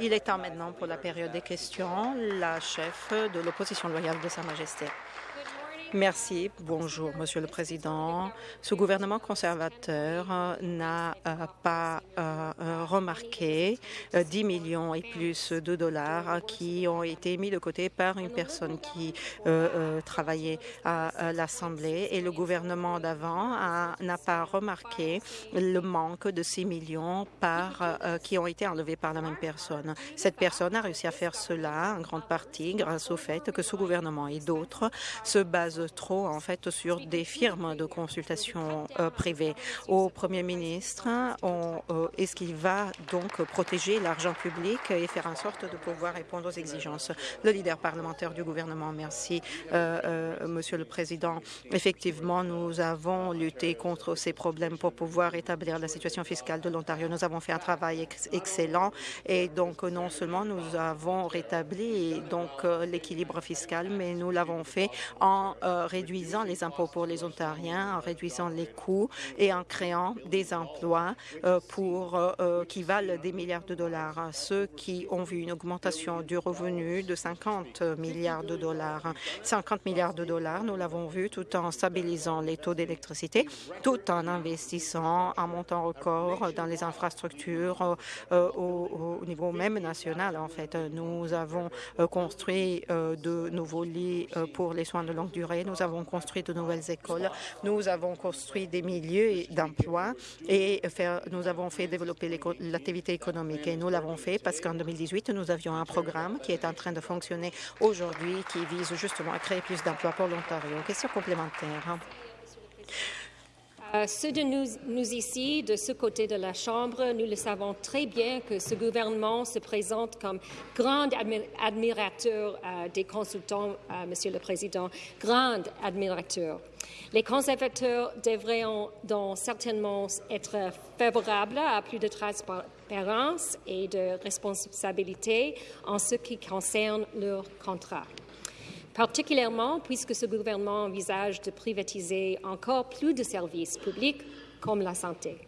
Il est temps maintenant pour la période des questions. La chef de l'opposition loyale de Sa Majesté. Merci. Bonjour, Monsieur le Président. Ce gouvernement conservateur euh, n'a euh, pas euh, remarqué 10 millions et plus de dollars qui ont été mis de côté par une personne qui travaillait à l'Assemblée et le gouvernement d'avant n'a pas remarqué le manque de 6 millions par, qui ont été enlevés par la même personne. Cette personne a réussi à faire cela en grande partie grâce au fait que ce gouvernement et d'autres se basent trop en fait sur des firmes de consultation euh, privées. Au Premier ministre, euh, est-ce qu'il va donc protéger l'argent public et faire en sorte de pouvoir répondre aux exigences? Le leader parlementaire du gouvernement, merci, euh, Monsieur le Président. Effectivement, nous avons lutté contre ces problèmes pour pouvoir établir la situation fiscale de l'Ontario. Nous avons fait un travail excellent et donc non seulement nous avons rétabli donc l'équilibre fiscal, mais nous l'avons fait en réduisant les impôts pour les Ontariens, en réduisant les coûts et en créant des emplois euh, pour, euh, euh, qui valent des milliards de dollars. Ceux qui ont vu une augmentation du revenu de 50 milliards de dollars. 50 milliards de dollars, nous l'avons vu, tout en stabilisant les taux d'électricité, tout en investissant un montant record dans les infrastructures au, niveau même national. En fait, nous avons construit de nouveaux lits pour les soins de longue durée. Nous avons construit de nouvelles écoles, nous avons construit des milieux d'emploi et nous avons fait développer l'activité économique. Et nous l'avons fait parce qu'en 2018, nous avions un programme qui est en train de fonctionner aujourd'hui qui vise justement à créer plus d'emplois pour l'Ontario. Question complémentaire. Euh, ceux de nous, ici, de ce côté de la Chambre, nous le savons très bien que ce gouvernement se présente comme grand admirateur euh, des consultants, euh, Monsieur le Président, grand admirateur. Les conservateurs devraient donc certainement être favorables à plus de transparence et de responsabilité en ce qui concerne leur contrat particulièrement puisque ce gouvernement envisage de privatiser encore plus de services publics comme la santé.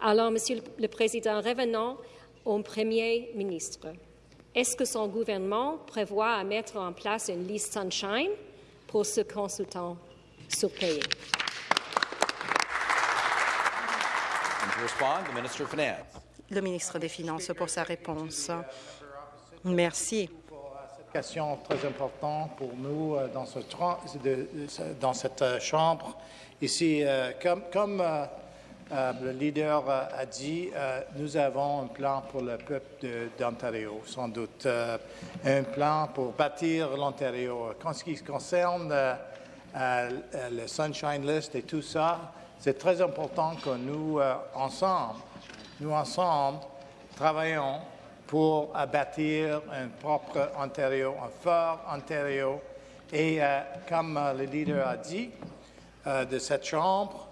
Alors, Monsieur le Président, revenons au Premier ministre. Est-ce que son gouvernement prévoit à mettre en place une liste Sunshine pour ce consultant surpayé? Le ministre des Finances pour sa réponse. Merci question très importante pour nous euh, dans, ce, dans cette euh, Chambre. Ici, euh, comme, comme le leader a dit, nous avons un plan pour le peuple d'Ontario, sans doute, un plan pour bâtir l'Ontario. En ce qui concerne le Sunshine List et tout ça, c'est très important que nous, ensemble, nous ensemble, travaillons pour bâtir un propre Ontario, un fort Ontario. Et euh, comme euh, le leader a dit euh, de cette Chambre,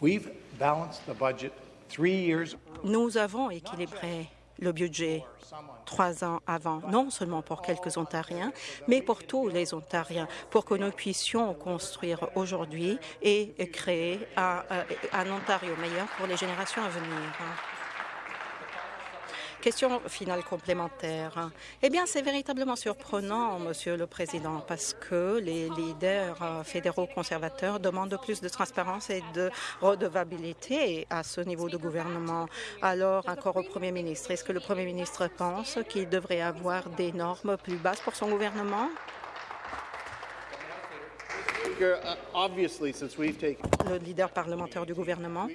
we've balanced the budget three years. Nous avons équilibré le budget trois ans avant, non seulement pour quelques Ontariens, mais pour tous les Ontariens, pour que nous puissions construire aujourd'hui et créer un, un Ontario meilleur pour les générations à venir. Question finale complémentaire. Eh bien, c'est véritablement surprenant, Monsieur le Président, parce que les leaders euh, fédéraux conservateurs demandent plus de transparence et de redevabilité à ce niveau de gouvernement. Alors, encore au Premier ministre, est-ce que le Premier ministre pense qu'il devrait avoir des normes plus basses pour son gouvernement? Le leader parlementaire du gouvernement?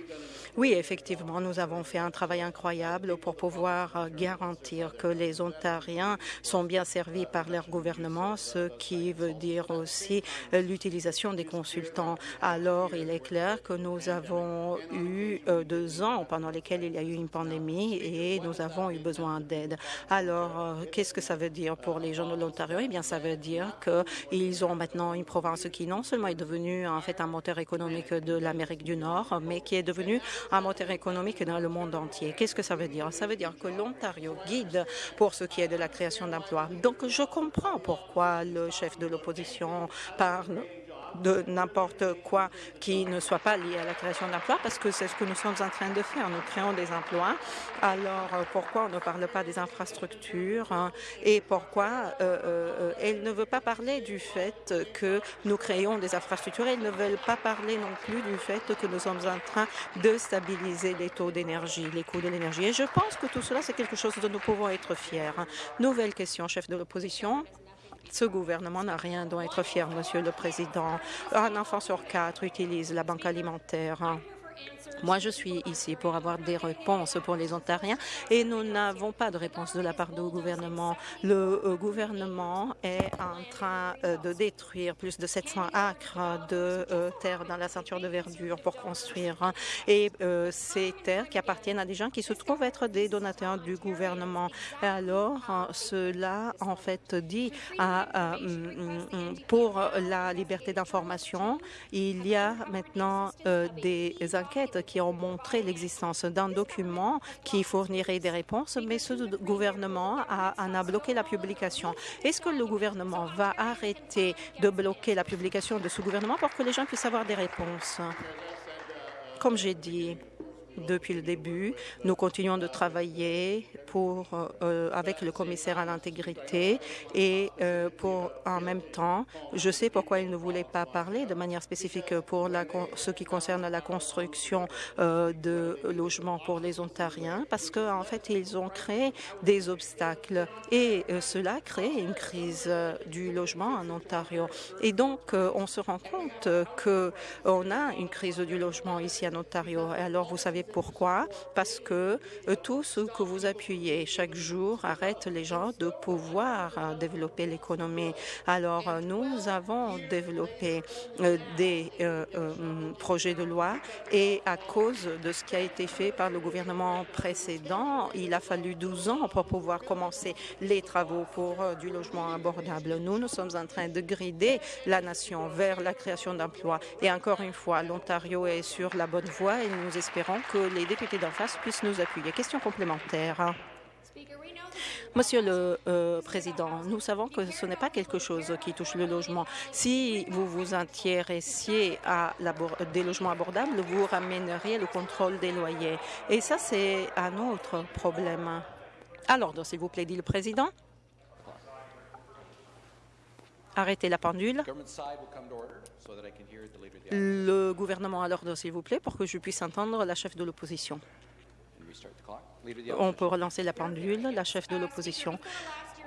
Oui, effectivement, nous avons fait un travail incroyable pour pouvoir euh, garantir que les Ontariens sont bien servis par leur gouvernement, ce qui veut dire aussi euh, l'utilisation des consultants. Alors, il est clair que nous avons eu euh, deux ans pendant lesquels il y a eu une pandémie et nous avons eu besoin d'aide. Alors, qu'est-ce que ça veut dire pour les gens de l'Ontario? Eh bien, ça veut dire qu'ils ont maintenant une province qui non seulement est devenue en fait un moteur économique de l'Amérique du Nord, mais qui est devenue un moteur économique dans le monde entier. Qu'est-ce que ça veut dire? Ça veut dire que l'Ontario guide pour ce qui est de la création d'emplois. Donc, je comprends pourquoi le chef de l'opposition parle de n'importe quoi qui ne soit pas lié à la création d'emplois parce que c'est ce que nous sommes en train de faire. Nous créons des emplois. Alors, euh, pourquoi on ne parle pas des infrastructures hein, et pourquoi euh, euh, elle ne veut pas parler du fait que nous créons des infrastructures. Elle ne veut pas parler non plus du fait que nous sommes en train de stabiliser les taux d'énergie, les coûts de l'énergie. Et je pense que tout cela, c'est quelque chose dont nous pouvons être fiers. Nouvelle question, chef de l'opposition. Ce gouvernement n'a rien dont être fier, Monsieur le Président. Un enfant sur quatre utilise la banque alimentaire. Moi, je suis ici pour avoir des réponses pour les Ontariens et nous n'avons pas de réponse de la part du gouvernement. Le euh, gouvernement est en train euh, de détruire plus de 700 acres de euh, terre dans la ceinture de verdure pour construire. Et ces terres qui appartiennent à des gens qui se trouvent être des donateurs du gouvernement. Alors, cela, en fait, dit à, mm, mm, pour la liberté d'information, il y a maintenant des enquêtes qui ont montré l'existence d'un document qui fournirait des réponses, mais ce gouvernement en a bloqué la publication. Est-ce que le gouvernement va arrêter de bloquer la publication de ce gouvernement pour que les gens puissent avoir des réponses? Comme j'ai dit, depuis le début. Nous continuons de travailler pour, euh, avec le commissaire à l'intégrité et euh, pour en même temps, je sais pourquoi il ne voulait pas parler de manière spécifique pour la, ce qui concerne la construction euh, de logements pour les Ontariens, parce qu'en en fait, ils ont créé des obstacles et cela crée une crise du logement en Ontario. Et donc, on se rend compte qu'on a une crise du logement ici en Ontario. Alors, vous savez pourquoi? Parce que euh, tout ce que vous appuyez chaque jour arrête les gens de pouvoir euh, développer l'économie. Alors, euh, nous avons développé des projets de loi et à cause de ce qui a été fait par le gouvernement précédent, il a fallu 12 ans pour pouvoir commencer les travaux pour du logement abordable. Nous, nous sommes en train de grider la nation vers la création d'emplois. Et encore une fois, l'Ontario est sur la bonne voie et nous espérons que les députés d'en face puissent nous appuyer. Question complémentaire. Monsieur le euh, Président, nous savons que ce n'est pas quelque chose qui touche le logement. Si vous vous intéressiez à des logements abordables, vous ramèneriez le contrôle des loyers. Et ça, c'est un autre problème. Alors, s'il vous plaît, dit le Président. Arrêtez la pendule. Le gouvernement à l'ordre, s'il vous plaît, pour que je puisse entendre la chef de l'opposition. On peut relancer la pendule, la chef de l'opposition.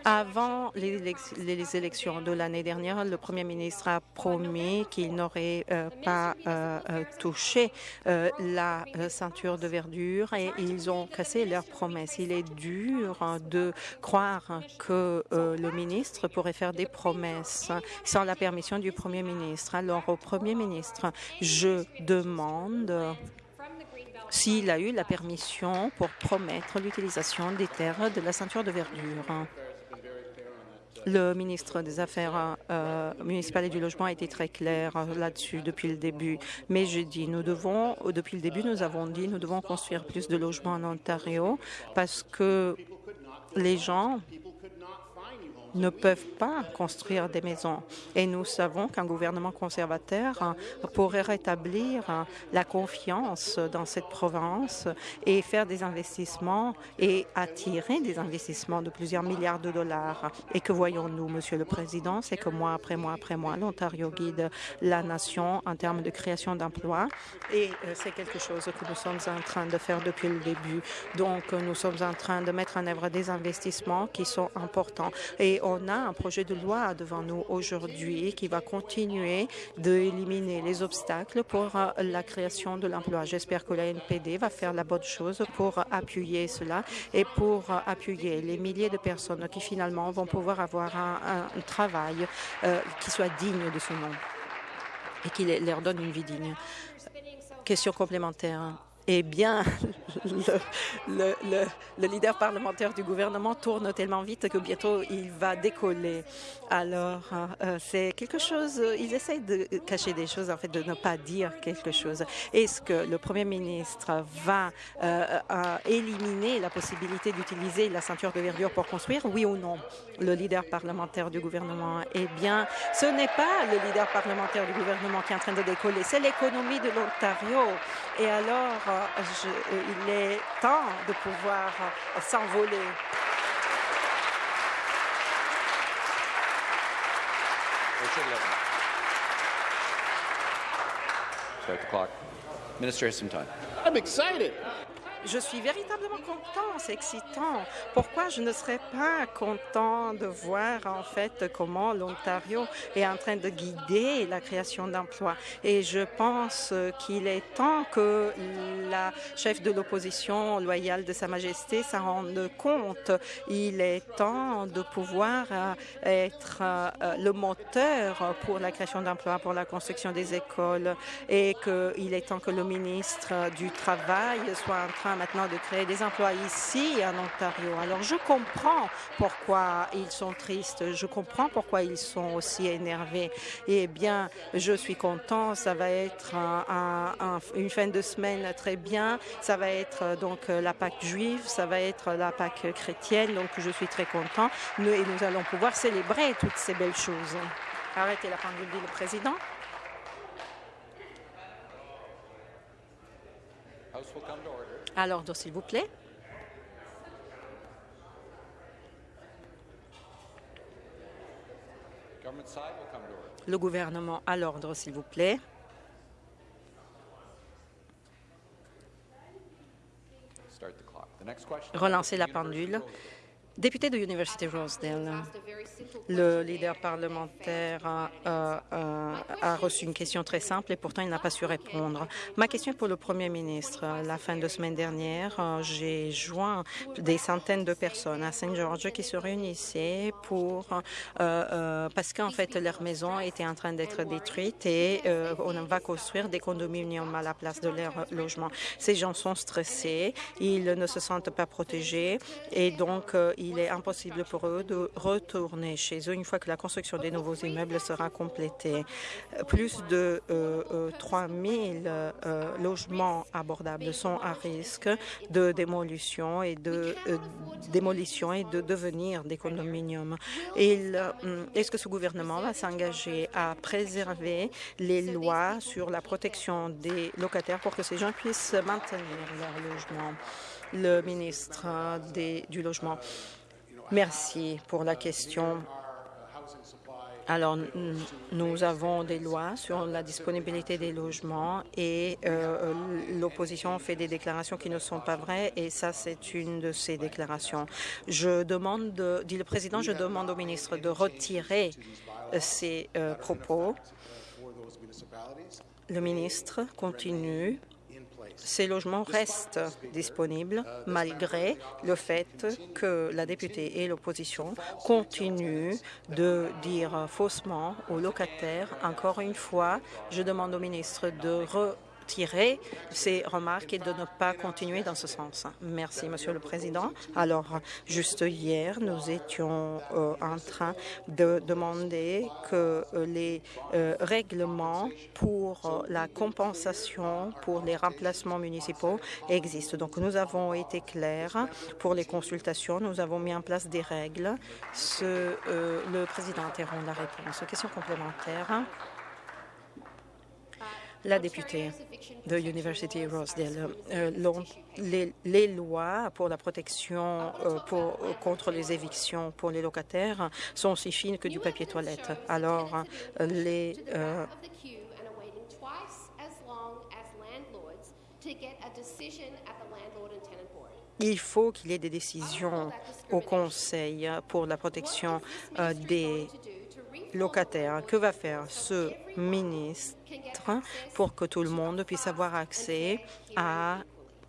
Avant les, élections de l'année dernière, le Premier ministre a promis qu'il n'aurait euh, pas euh, euh, touché la ceinture de verdure et ils ont cassé leur promesse. Il est dur de croire que le ministre pourrait faire des promesses sans la permission du Premier ministre. Alors, au Premier ministre, je demande s'il a eu la permission pour promettre l'utilisation des terres de la ceinture de verdure. Le ministre des Affaires euh, municipales et du Logement a été très clair là-dessus depuis le début. Mais je dis, nous devons, depuis le début, nous avons dit, nous devons construire plus de logements en Ontario parce que les gens ne peuvent pas construire des maisons. Et nous savons qu'un gouvernement conservateur hein, pourrait rétablir hein, la confiance dans cette province et faire des investissements et attirer des investissements de plusieurs milliards de dollars. Et que voyons-nous, Monsieur le Président, c'est que mois après mois après mois, l'Ontario guide la nation en termes de création d'emplois et euh, c'est quelque chose que nous sommes en train de faire depuis le début. Donc, nous sommes en train de mettre en œuvre des investissements qui sont importants et on a un projet de loi devant nous aujourd'hui qui va continuer d'éliminer les obstacles pour euh, la création de l'emploi. J'espère que la NPD va faire la bonne chose pour appuyer cela et pour appuyer les milliers de personnes qui finalement vont pouvoir avoir un, travail euh, qui soit digne de ce nom et qui leur donne une vie digne. Question complémentaire. Eh bien, le, leader parlementaire du gouvernement tourne tellement vite que bientôt il va décoller. Alors, euh, c'est quelque chose, euh, ils essayent de cacher des choses, en fait, de ne pas dire quelque chose. Est-ce que le premier ministre va euh, éliminer la possibilité d'utiliser la ceinture de verdure pour construire, oui ou non? Le leader parlementaire du gouvernement, eh bien, ce n'est pas le leader parlementaire du gouvernement qui est en train de décoller, c'est l'économie de l'Ontario. Et alors, je, il est temps de pouvoir s'envoler. Start the clock. Minister has some time. I'm excited. Je suis véritablement content, c'est excitant. Pourquoi je ne serais pas content de voir en fait comment l'Ontario est en train de guider la création d'emplois Et je pense qu'il est temps que la chef de l'opposition loyale de Sa Majesté s'en rende compte. Il est temps de pouvoir euh, être euh, le moteur pour la création d'emplois, pour la construction des écoles et qu'il est temps que le ministre du Travail soit en train maintenant de créer des emplois ici en Ontario. Alors je comprends pourquoi ils sont tristes, je comprends pourquoi ils sont aussi énervés. Eh bien, je suis content, ça va être une fin de semaine très bien, ça va être donc la Pâque juive, ça va être la Pâque chrétienne, donc je suis très content nous, et nous allons pouvoir célébrer toutes ces belles choses. Arrêtez la pendule, dit le président. À l'ordre, s'il vous plaît. Le gouvernement à l'ordre, s'il vous plaît. Relancez la pendule. Député de l'Université Rosedale, le leader parlementaire a, reçu une question très simple et pourtant il n'a pas su répondre. Ma question est pour le Premier ministre. La fin de semaine dernière, j'ai joint des centaines de personnes à Saint-Georges qui se réunissaient pour euh, euh, parce qu'en fait leur maison était en train d'être détruite et euh, on va construire des condominiums à la place de leur logement. Ces gens sont stressés, ils ne se sentent pas protégés et donc ils il est impossible pour eux de retourner chez eux une fois que la construction des nouveaux immeubles sera complétée. Plus de 3 000 euh, euh, logements abordables sont à risque de démolition et de euh, démolition et de devenir des condominiums. Est-ce que ce gouvernement va s'engager à préserver les lois sur la protection des locataires pour que ces gens puissent maintenir leur logement? Le ministre du Logement. Merci pour la question. Alors, nous avons des lois sur la disponibilité des logements et euh, l'opposition fait des déclarations qui ne sont pas vraies et ça, c'est une de ces déclarations. Je demande, dit le président, je demande au ministre de retirer ces euh, propos. Le ministre continue ces logements restent disponibles malgré le fait que la députée et l'opposition continuent de dire faussement aux locataires. Encore une fois, je demande au ministre de retirer ces remarques et de ne pas continuer dans ce sens. Merci, Monsieur le Président. Alors, juste hier, nous étions euh, en train de demander que euh, les euh, règlements pour la compensation pour les remplacements municipaux existent. Donc, nous avons été clairs pour les consultations. Nous avons mis en place des règles. Le Président interrompt la réponse. Question complémentaire la députée de University Rosedale. Euh, les, lois pour la protection euh, pour, contre les évictions pour les locataires sont aussi fines que du papier toilette. Alors, les... Euh, il faut qu'il y ait des décisions au Conseil pour la protection des locataires. Que va faire ce ministre pour que tout le monde puisse avoir accès à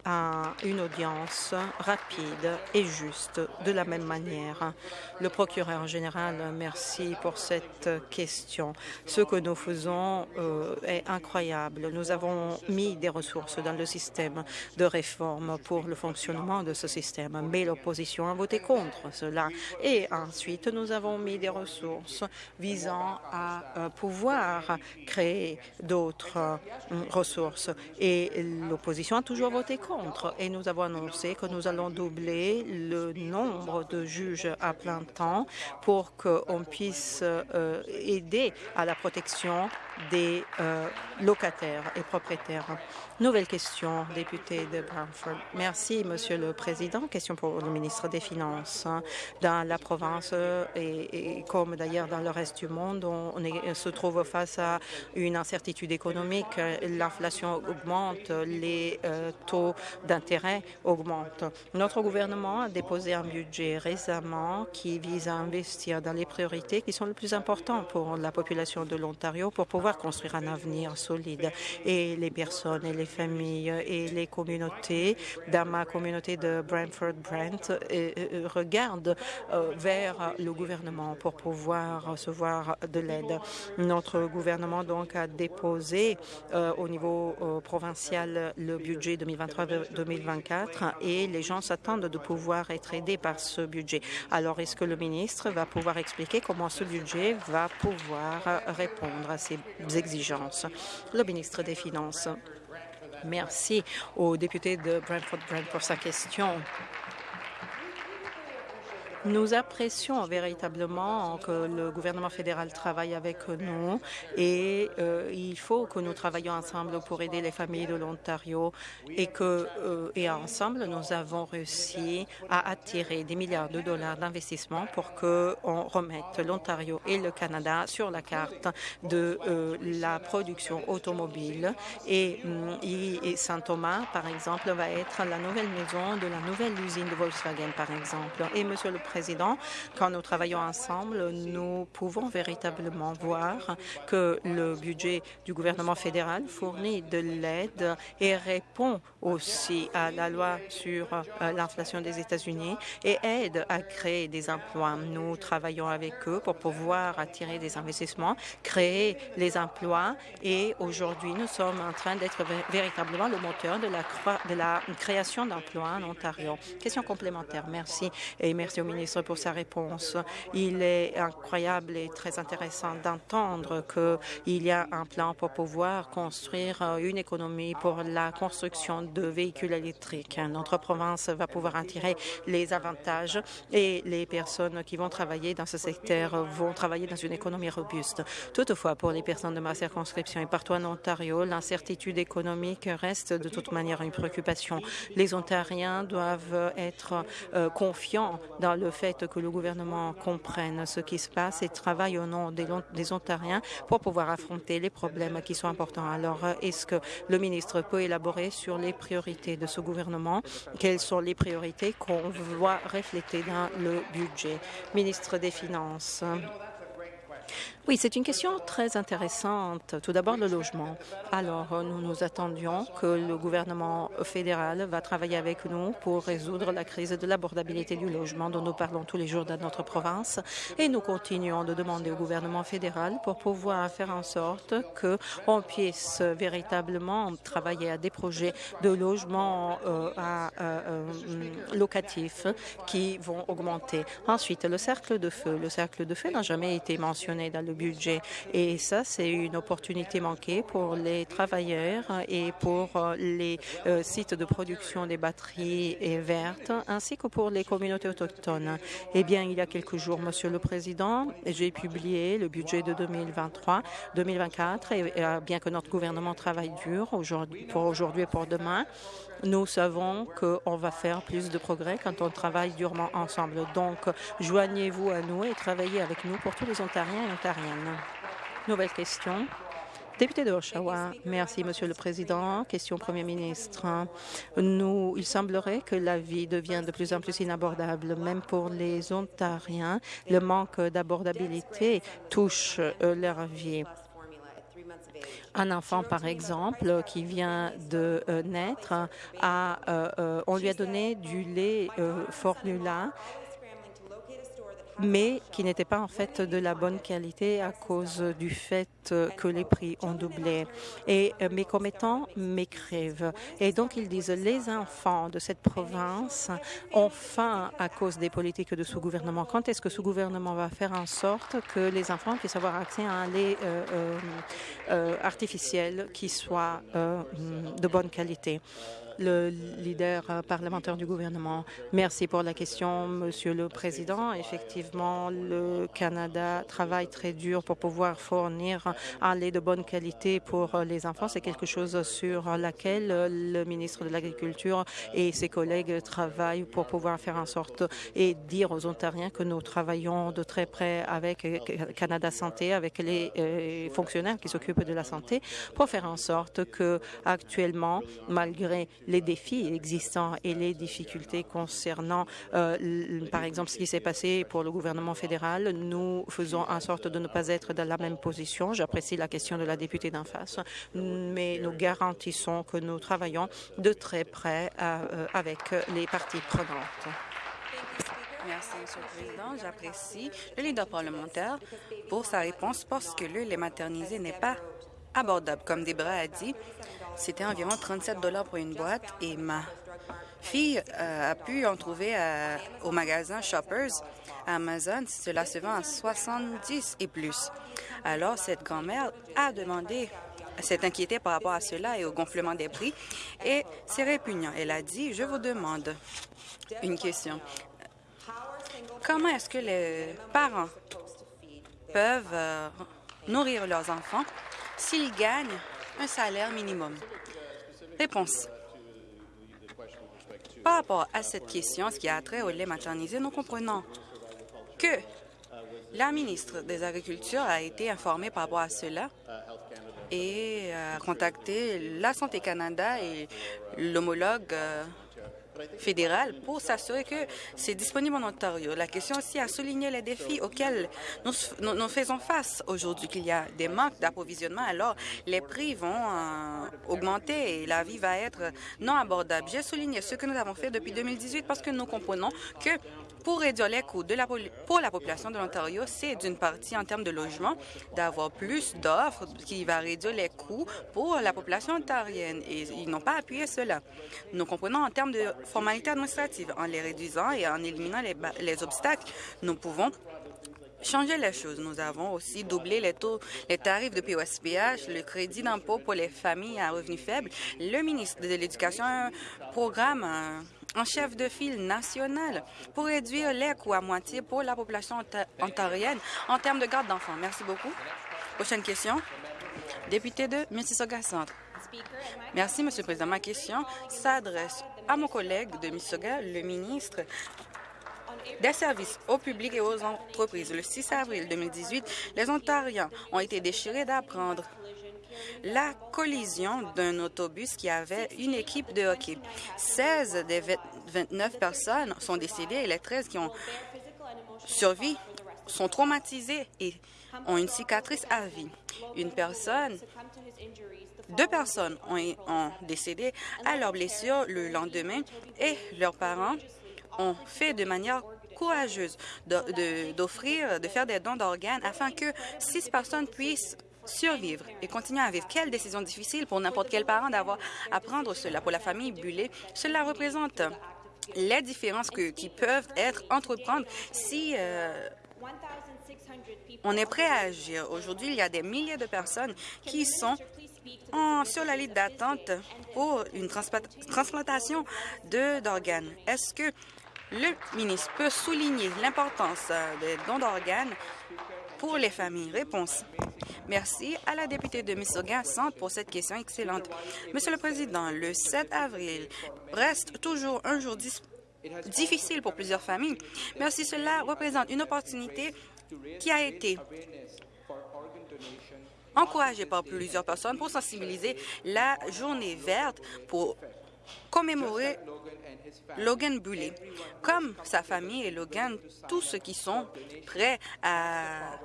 à une audience rapide et juste de la même manière. Le procureur général, merci pour cette question. Ce que nous faisons euh, est incroyable. Nous avons mis des ressources dans le système de réforme pour le fonctionnement de ce système, mais l'opposition a voté contre cela. Et ensuite, nous avons mis des ressources visant à euh, pouvoir créer d'autres euh, ressources. Et l'opposition a toujours voté contre. Et nous avons annoncé que nous allons doubler le nombre de juges à plein temps pour qu'on puisse euh, aider à la protection des euh, locataires et propriétaires. Nouvelle question, député de Brantford. Merci, Monsieur le Président. Question pour le ministre des Finances. Dans la province et, comme d'ailleurs dans le reste du monde, on, se trouve face à une incertitude économique. L'inflation augmente, les euh, taux d'intérêt augmentent. Notre gouvernement a déposé un budget récemment qui vise à investir dans les priorités qui sont les plus importantes pour la population de l'Ontario pour pouvoir construire un avenir solide. Et les personnes et les familles et les communautés dans ma communauté de Brantford-Brent euh, euh, regardent euh, vers le gouvernement pour pouvoir recevoir de l'aide. Notre gouvernement donc a déposé au niveau provincial le budget 2023-2024 et les gens s'attendent de pouvoir être aidés par ce budget. Alors, est-ce que le ministre va pouvoir expliquer comment ce budget va pouvoir répondre à ces exigences? Le ministre des Finances. Merci au député de Brentford-Brent pour sa question. Nous apprécions véritablement que le gouvernement fédéral travaille avec nous et euh, il faut que nous travaillions ensemble pour aider les familles de l'Ontario et que euh, et ensemble nous avons réussi à attirer des milliards de dollars d'investissement pour que on remette l'Ontario et le Canada sur la carte de euh, la production automobile. Et, et Saint-Thomas par exemple va être la nouvelle maison de la nouvelle usine de Volkswagen par exemple. Et Monsieur le Président, quand nous travaillons ensemble, nous pouvons véritablement voir que le budget du gouvernement fédéral fournit de l'aide et répond aussi à la loi sur euh, l'inflation des États-Unis et aide à créer des emplois. Nous travaillons avec eux pour pouvoir attirer des investissements, créer les emplois et aujourd'hui, nous sommes en train d'être véritablement le moteur de la, de la création d'emplois en Ontario. Question complémentaire. Merci et merci au ministre pour sa réponse. Il est incroyable et très intéressant d'entendre qu'il y a un plan pour pouvoir construire euh, une économie pour la construction de véhicules électriques. Notre province va pouvoir en tirer les avantages et les personnes qui vont travailler dans ce secteur vont travailler dans une économie robuste. Toutefois, pour les personnes de ma circonscription et partout en Ontario, l'incertitude économique reste de toute manière une préoccupation. Les Ontariens doivent être euh, confiants dans le fait que le gouvernement comprenne ce qui se passe et travaille au nom des, des Ontariens pour pouvoir affronter les problèmes qui sont importants. Alors, est-ce que le ministre peut élaborer sur les priorités de ce gouvernement? Quelles sont les priorités qu'on voit refléter dans le budget? Ministre des Finances. Oui, c'est une question très intéressante. Tout d'abord, le logement. Alors, nous nous attendions que le gouvernement fédéral va travailler avec nous pour résoudre la crise de l'abordabilité du logement dont nous parlons tous les jours dans notre province. Et nous continuons de demander au gouvernement fédéral pour pouvoir faire en sorte qu'on puisse véritablement travailler à des projets de logement euh, euh, locatifs qui vont augmenter. Ensuite, le cercle de feu. Le cercle de feu n'a jamais été mentionné dans le budget. Et ça, c'est une opportunité manquée pour les travailleurs et pour euh, les euh, sites de production des batteries vertes, ainsi que pour les communautés autochtones. Eh bien, il y a quelques jours, Monsieur le Président, j'ai publié le budget de 2023-2024 et euh, bien que notre gouvernement travaille dur pour aujourd'hui et pour demain, nous savons qu'on va faire plus de progrès quand on travaille durement ensemble. Donc, joignez-vous à nous et travaillez avec nous pour tous les Ontariens Nouvelle question. Député de Oshawa, merci, Monsieur le Président. Question Premier ministre. Il semblerait que la vie devient de plus en plus inabordable, même pour les Ontariens. Le manque d'abordabilité touche euh, leur vie. Un enfant, par exemple, qui vient de euh, naître, euh, on lui a donné du lait formula mais qui n'était pas en fait de la bonne qualité à cause du fait que les prix ont doublé. Et euh, mes commettants m'écrivent. Et donc, ils disent les enfants de cette province ont faim à cause des politiques de ce gouvernement. Quand est-ce que ce gouvernement va faire en sorte que les enfants puissent avoir accès à un lait euh, euh, artificiel qui soit de bonne qualité? Le leader euh, parlementaire du gouvernement. Merci pour la question, Monsieur le Président. Effectivement, le Canada travaille très dur pour pouvoir fournir un lait de bonne qualité pour les enfants. C'est quelque chose sur laquelle le ministre de l'Agriculture et ses collègues travaillent pour pouvoir faire en sorte et dire aux Ontariens que nous travaillons de très près avec Canada Santé, avec les euh, fonctionnaires qui s'occupent de la santé, pour faire en sorte que actuellement, malgré les défis existants et les difficultés concernant, euh, par exemple, ce qui s'est passé pour le gouvernement fédéral. Nous faisons en sorte de ne pas être dans la même position. J'apprécie la question de la députée d'en face, mais nous garantissons que nous travaillons de très près euh, avec les parties prenantes. Merci, Monsieur le Président. J'apprécie le leader parlementaire pour sa réponse parce que le lait maternisé n'est pas abordable. Comme Debra a dit, c'était environ 37 dollars pour une boîte et ma fille euh, a pu en trouver euh, au magasin Shoppers à Amazon. Cela se vend à 70 et plus. Alors, cette grand-mère a demandé s'est inquiétée par rapport à cela et au gonflement des prix. Et c'est répugnant. Elle a dit, je vous demande une question. Comment est-ce que les parents peuvent euh, nourrir leurs enfants s'ils gagnent un salaire minimum? Réponse. Par rapport à cette question, ce qui a trait au lait maternisé, nous comprenons que la ministre des Agricultures a été informée par rapport à cela et a contacté la Santé Canada et l'homologue euh, fédéral pour s'assurer que c'est disponible en Ontario. La question aussi a souligné les défis auxquels nous, faisons face aujourd'hui, qu'il y a des manques d'approvisionnement, alors les prix vont euh, augmenter et la vie va être non abordable. J'ai souligné ce que nous avons fait depuis 2018 parce que nous comprenons que pour réduire les coûts de la, pour la population de l'Ontario, c'est d'une partie en termes de logement, d'avoir plus d'offres qui va réduire les coûts pour la population ontarienne. Et ils n'ont pas appuyé cela. Nous comprenons en termes de formalités administratives, en les réduisant et en éliminant les, les obstacles, nous pouvons changer les choses. Nous avons aussi doublé les taux, les tarifs de POSPH, le crédit d'impôt pour les familles à revenus faibles. Le ministre de l'Éducation a un programme en chef de file national pour réduire les coûts à moitié pour la population ontarienne en termes de garde d'enfants. Merci beaucoup. Prochaine question. Député de Mississauga Centre. Merci, Monsieur le Président. Ma question s'adresse à mon collègue de Mississauga, le ministre des services au public et aux entreprises. Le 6 avril 2018, les Ontariens ont été déchirés d'apprendre la collision d'un autobus qui avait une équipe de hockey. 16 des 29 personnes sont décédées et les 13 qui ont survécu sont traumatisées et ont une cicatrice à vie. Une personne, deux personnes ont, ont décédé à leurs blessures le lendemain et leurs parents ont fait de manière courageuse d'offrir, de, faire des dons d'organes afin que six personnes puissent survivre et continuer à vivre. Quelle décision difficile pour n'importe quel parent d'avoir à prendre cela. Pour la famille Bullet, cela représente les différences qui peuvent être entreprendre si euh, on est prêt à agir. Aujourd'hui, il y a des milliers de personnes qui sont sur la liste d'attente pour une transplantation d'organes. Est-ce que le ministre peut souligner l'importance euh, des dons d'organes pour les familles? Réponse. Merci à la députée de Mississauga Centre pour cette question excellente. Monsieur le Président, le 7 avril reste toujours un jour difficile pour plusieurs familles. Merci, cela représente une opportunité qui a été encouragée par plusieurs personnes pour sensibiliser la journée verte pour commémorer Logan Bully. Comme sa famille et Logan, tous ceux qui sont prêts à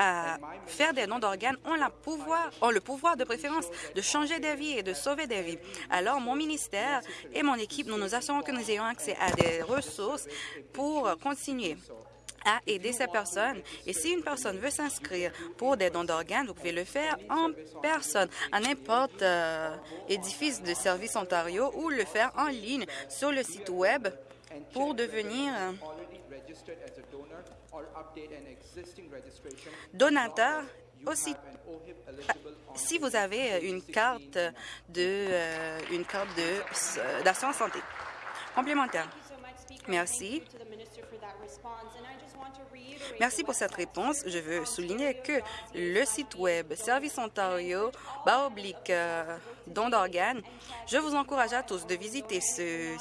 à faire des dons d'organes ont, la pouvoir, ont le pouvoir de préférence de changer des vies et de sauver des vies. Alors, mon ministère et mon équipe, nous nous assurons que nous ayons accès à des ressources pour continuer à aider ces personnes. Et si une personne veut s'inscrire pour des dons d'organes, vous pouvez le faire en personne, à n'importe euh, édifice de Service Ontario ou le faire en ligne sur le site Web pour devenir donateur aussi si vous avez une carte de euh, une carte de d'assurance santé complémentaire. Merci. Merci pour cette réponse. Je veux souligner que le site Web Service Ontario, bas oblique, euh, don d'organes, je vous encourage à tous de visiter ce,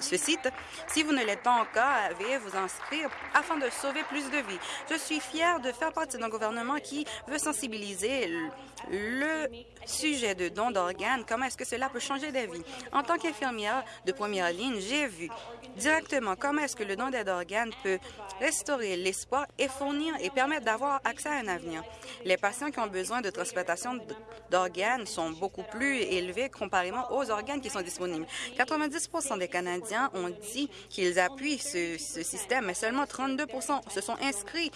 site. Si vous ne l'êtes pas encore, veuillez vous inscrire afin de sauver plus de vies. Je suis fière de faire partie d'un gouvernement qui veut sensibiliser le sujet de don d'organes, comment est-ce que cela peut changer des vies? En tant qu'infirmière de première ligne, j'ai vu directement comment est-ce que le don d'organes peut restaurer l'espoir et fournir et permettre d'avoir accès à un avenir. Les patients qui ont besoin de transplantation d'organes sont beaucoup plus élevés comparément aux organes qui sont disponibles. 90% des Canadiens ont dit qu'ils appuient ce, système, mais seulement 32% se sont inscrits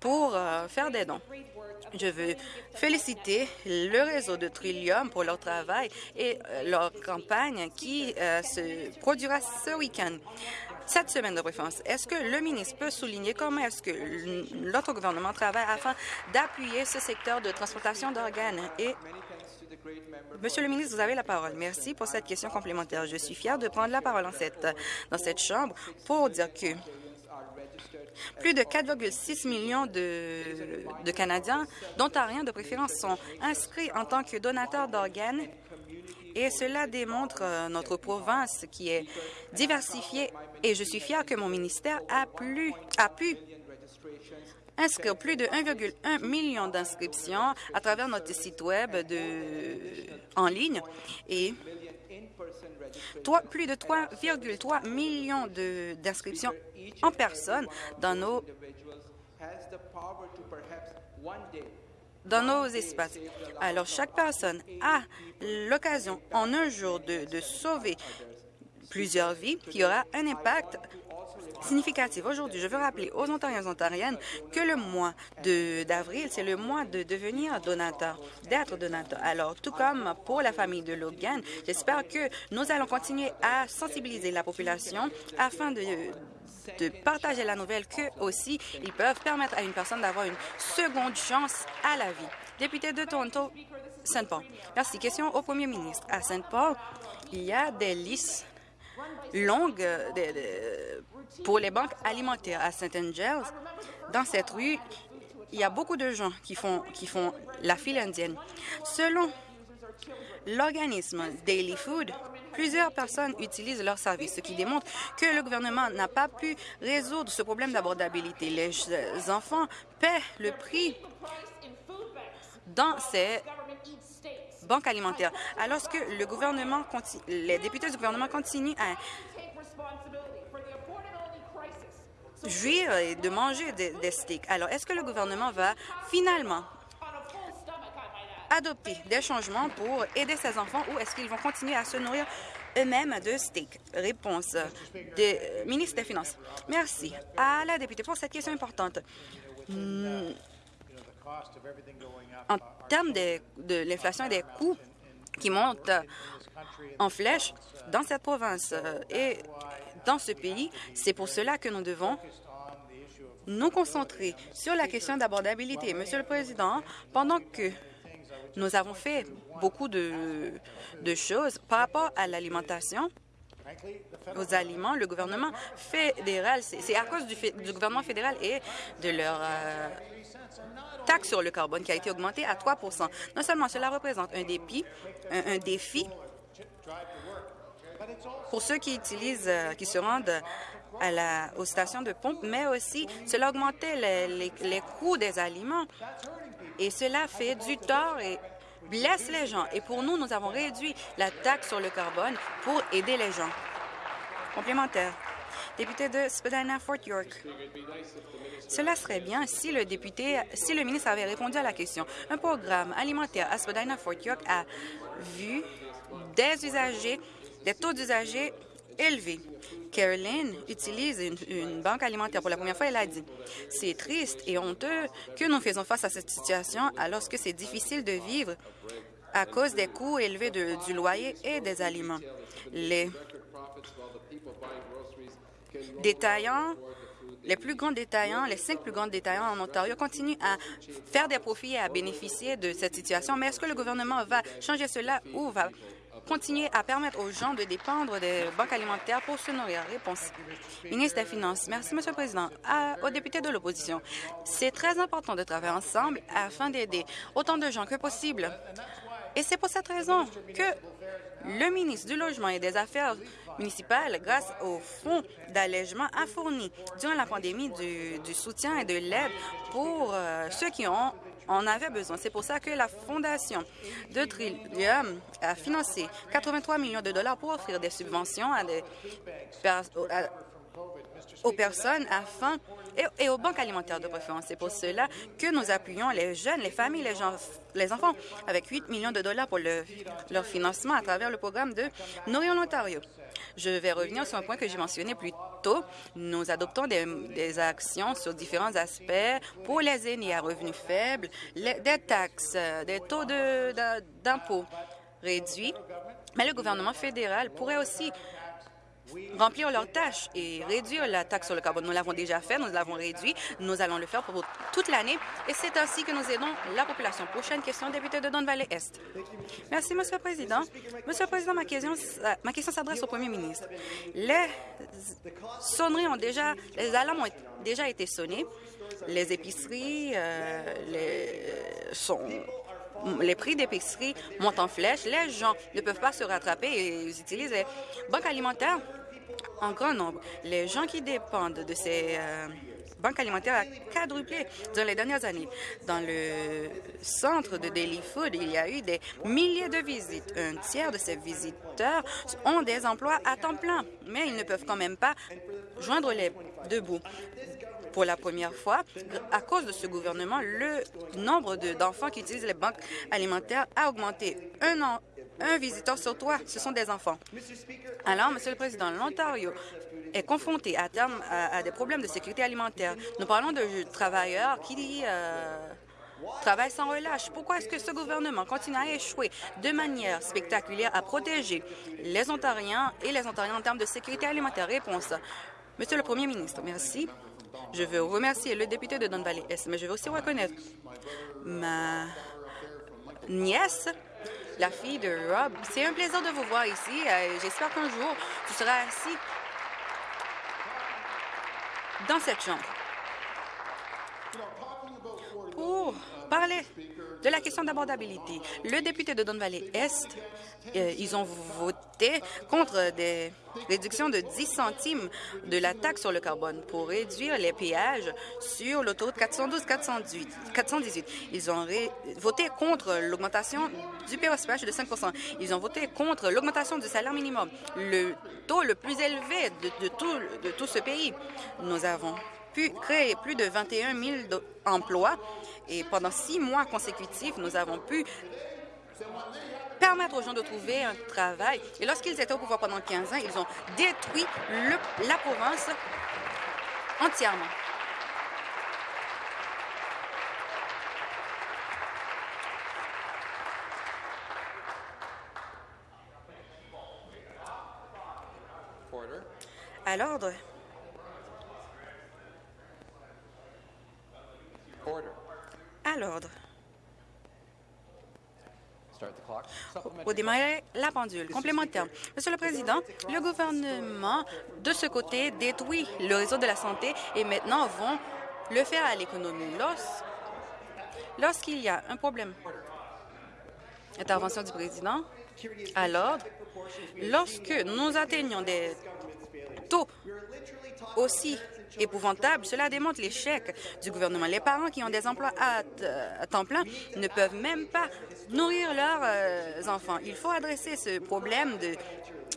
pour euh, faire des dons. Je veux féliciter le réseau de Trillium pour leur travail et euh, leur campagne qui euh, se produira ce week-end. Cette semaine de préférence, est-ce que le ministre peut souligner comment est-ce que notre gouvernement travaille afin d'appuyer ce secteur de transportation d'organes? Monsieur le ministre, vous avez la parole. Merci pour cette question complémentaire. Je suis fier de prendre la parole dans cette, Chambre pour dire que plus de 4,6 millions de Canadiens, d'Ontariens de préférence, sont inscrits en tant que donateurs d'organes et cela démontre euh, notre province qui est diversifiée. Et je suis fière que mon ministère a, plus, a pu inscrire plus de 1,1 million d'inscriptions à travers notre site Web en ligne. Et plus de 3,3 millions d'inscriptions en personne dans nos dans nos espaces. Alors, chaque personne a l'occasion en un jour de, sauver plusieurs vies qui aura un impact significatif. Aujourd'hui, je veux rappeler aux Ontariens et Ontariennes que le mois d'avril, c'est le mois de devenir donateur, d'être donateur. Alors, tout comme pour la famille de Logan, j'espère que nous allons continuer à sensibiliser la population afin de partager la nouvelle qu'eux aussi, ils peuvent permettre à une personne d'avoir une seconde chance à la vie. Député de Toronto, Saint Paul. Merci. Question au premier ministre. À Saint Paul, il y a des listes longues pour les banques alimentaires. À Saint Angels, dans cette rue, il y a beaucoup de gens qui font, qui font la file indienne. Selon l'organisme Daily Food, Plusieurs personnes utilisent leurs services, ce qui démontre que le gouvernement n'a pas pu résoudre ce problème d'abordabilité. Les enfants paient le prix dans ces banques alimentaires. Alors que le gouvernement, les députés du gouvernement continuent à jouir et de manger des steaks. Alors, est-ce que le gouvernement va finalement adopter des changements pour aider ces enfants ou est-ce qu'ils vont continuer à se nourrir eux-mêmes de steak? Réponse du ministre des Finances. Merci à la députée pour cette question importante. En termes de, de l'inflation et des coûts qui montent en flèche dans cette province euh, et dans ce pays, c'est pour cela que nous devons nous concentrer sur la question d'abordabilité. Monsieur le Président, pendant que nous avons fait beaucoup de, choses par rapport à l'alimentation aux aliments, le gouvernement fédéral, c'est à cause du, du, gouvernement fédéral et de leur euh, taxe sur le carbone qui a été augmentée à 3 Non seulement cela représente un défi, un, défi pour ceux qui utilisent, euh, qui se rendent aux stations de pompe, mais aussi cela augmentait les, les coûts des aliments. Et cela fait du tort et blesse les gens. Et pour nous, nous avons réduit la taxe sur le carbone pour aider les gens. Complémentaire. Député de Spadina-Fort York. Cela serait bien si le député, si le ministre avait répondu à la question. Un programme alimentaire à Spadina-Fort York a vu des usagers, des taux d'usagers élevés. Caroline utilise une, banque alimentaire pour la première fois. Elle a dit C'est triste et honteux que nous faisons face à cette situation alors que c'est difficile de vivre à cause des coûts élevés du loyer et des aliments. Les détaillants les plus grands détaillants, les cinq plus grands détaillants en Ontario continuent à faire des profits et à bénéficier de cette situation. Mais est-ce que le gouvernement va changer cela ou va continuer à permettre aux gens de dépendre des banques alimentaires pour se nourrir? Réponse. Ministre des Finances. Merci, Monsieur le Président. Aux députés de l'opposition, c'est très important de travailler ensemble afin d'aider autant de gens que possible. Et c'est pour cette raison que le ministre du Logement et des Affaires municipales, grâce au fonds d'allègement, a fourni durant la pandémie du, du soutien et de l'aide pour euh, ceux qui ont en avaient besoin. C'est pour ça que la Fondation de Trillium a financé 83 millions de dollars pour offrir des subventions aux personnes afin et, et, aux banques alimentaires de préférence. C'est pour cela que nous appuyons les jeunes, les familles, les, enfants avec 8 millions de dollars pour le, leur financement à travers le programme de Nourrir l'Ontario. Je vais revenir sur un point que j'ai mentionné plus tôt. Nous adoptons des, actions sur différents aspects pour les aînés à revenus faibles, les, des taxes, des taux d'impôts réduits. Mais le gouvernement fédéral pourrait aussi remplir leurs tâches et réduire la taxe sur le carbone. Nous l'avons déjà fait, nous l'avons réduit, nous allons le faire pour toute l'année et c'est ainsi que nous aidons la population. Prochaine question, député de Don Valley Est. Merci, Monsieur le Président. Monsieur le Président, ma question, s'adresse au Premier ministre. Les sonneries ont déjà, les alarmes ont déjà été sonnées. Les épiceries euh, les, sont les prix d'épicerie montent en flèche. Les gens ne peuvent pas se rattraper et ils utilisent les banques alimentaires en grand nombre. Les gens qui dépendent de ces euh, banques alimentaires a quadruplé dans les dernières années. Dans le centre de Daily Food, il y a eu des milliers de visites. Un tiers de ces visiteurs ont des emplois à temps plein, mais ils ne peuvent quand même pas joindre les deux bouts pour la première fois, à cause de ce gouvernement, le nombre d'enfants qui utilisent les banques alimentaires a augmenté. Un, visiteur sur trois, ce sont des enfants. Alors, Monsieur le Président, l'Ontario est confronté à terme à, des problèmes de sécurité alimentaire. Nous parlons de travailleurs qui euh, travaillent sans relâche. Pourquoi est-ce que ce gouvernement continue à échouer de manière spectaculaire à protéger les Ontariens et les Ontariens en termes de sécurité alimentaire? Réponse. Monsieur le Premier ministre, merci. Je veux remercier le député de Don Valley Est, mais je veux aussi reconnaître ma nièce, la fille de Rob. C'est un plaisir de vous voir ici. J'espère qu'un jour, tu seras assis dans cette chambre. Pour parler de la question d'abordabilité, le député de Don Valley Est, euh, ils ont voté contre des réductions de 10 centimes de la taxe sur le carbone pour réduire les péages sur l'autoroute 412-418. Ils ont voté contre l'augmentation du POSPH de 5% Ils ont voté contre l'augmentation du salaire minimum, le taux le plus élevé tout, de tout ce pays. Nous avons pu créer plus de 21 000 emplois et pendant six mois consécutifs, nous avons pu permettre aux gens de trouver un travail. Et lorsqu'ils étaient au pouvoir pendant 15 ans, ils ont détruit la province entièrement. À l'ordre. À l'ordre. Au démarrer la pendule. Complémentaire. Monsieur le Président, le gouvernement, de ce côté, détruit le réseau de la santé et maintenant vont le faire à l'économie. Lorsqu'il y a un problème, intervention du président, à l'ordre, lorsque nous atteignons des taux aussi épouvantable. Cela démontre l'échec du gouvernement. Les parents qui ont des emplois à, temps plein ne peuvent même pas nourrir leurs euh, enfants. Il faut adresser ce problème de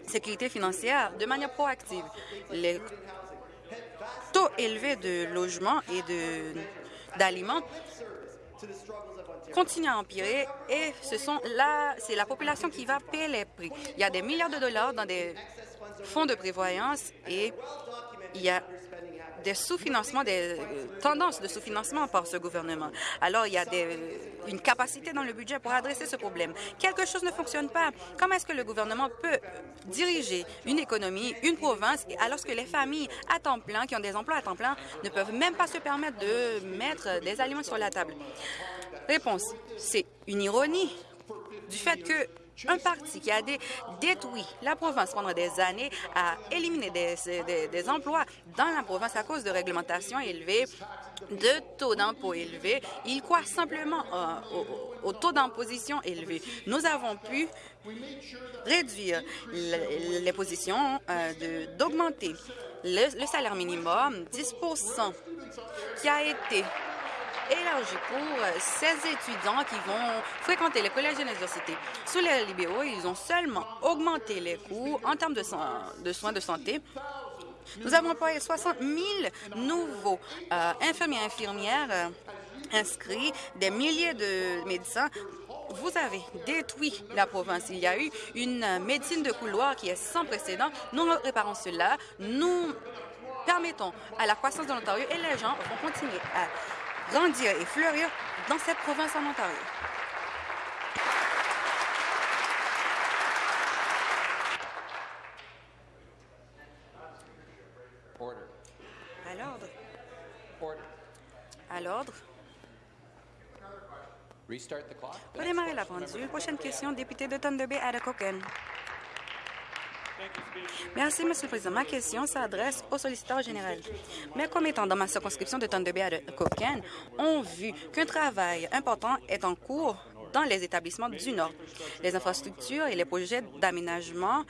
sécurité financière de manière proactive. Les élevé de logements et d'aliments continue à empirer et ce sont là, c'est la population qui va payer les prix. Il y a des milliards de dollars dans des fonds de prévoyance et il y a des sous-financements, des tendances de sous-financement par ce gouvernement. Alors, il y a des, une capacité dans le budget pour adresser ce problème. Quelque chose ne fonctionne pas. Comment est-ce que le gouvernement peut diriger une économie, une province, alors que les familles à temps plein, qui ont des emplois à temps plein, ne peuvent même pas se permettre de mettre des aliments sur la table? Réponse, c'est une ironie du fait que un parti qui a détruit la province pendant des années a éliminé des, emplois dans la province à cause de réglementations élevées, de taux d'impôt élevés. Il croit simplement euh, au, taux d'imposition élevé. Nous avons pu réduire les positions, euh, d'augmenter le, le salaire minimum 10% qui a été élargi pour 16 euh, étudiants qui vont fréquenter les collèges et l'université. Sous les libéraux, ils ont seulement augmenté les coûts en termes de, de soins de santé nous avons employé 60 000 nouveaux euh, infirmiers et infirmières euh, inscrits, des milliers de médecins. Vous avez détruit la province. Il y a eu une médecine de couloir qui est sans précédent. Nous réparons cela. Nous permettons à la croissance de l'Ontario et les gens vont continuer à grandir et fleurir dans cette province en Ontario. À l'ordre. À l'ordre. Redémarrer la pendule. Prochaine question, député de Thunder Bay, Ada Merci, Monsieur le Président. Ma question s'adresse au solliciteur général. Mes commettants dans ma circonscription de Thunder Bay à Cochrane ont vu qu'un travail important est en cours dans les établissements du Nord. Les infrastructures et les projets d'aménagement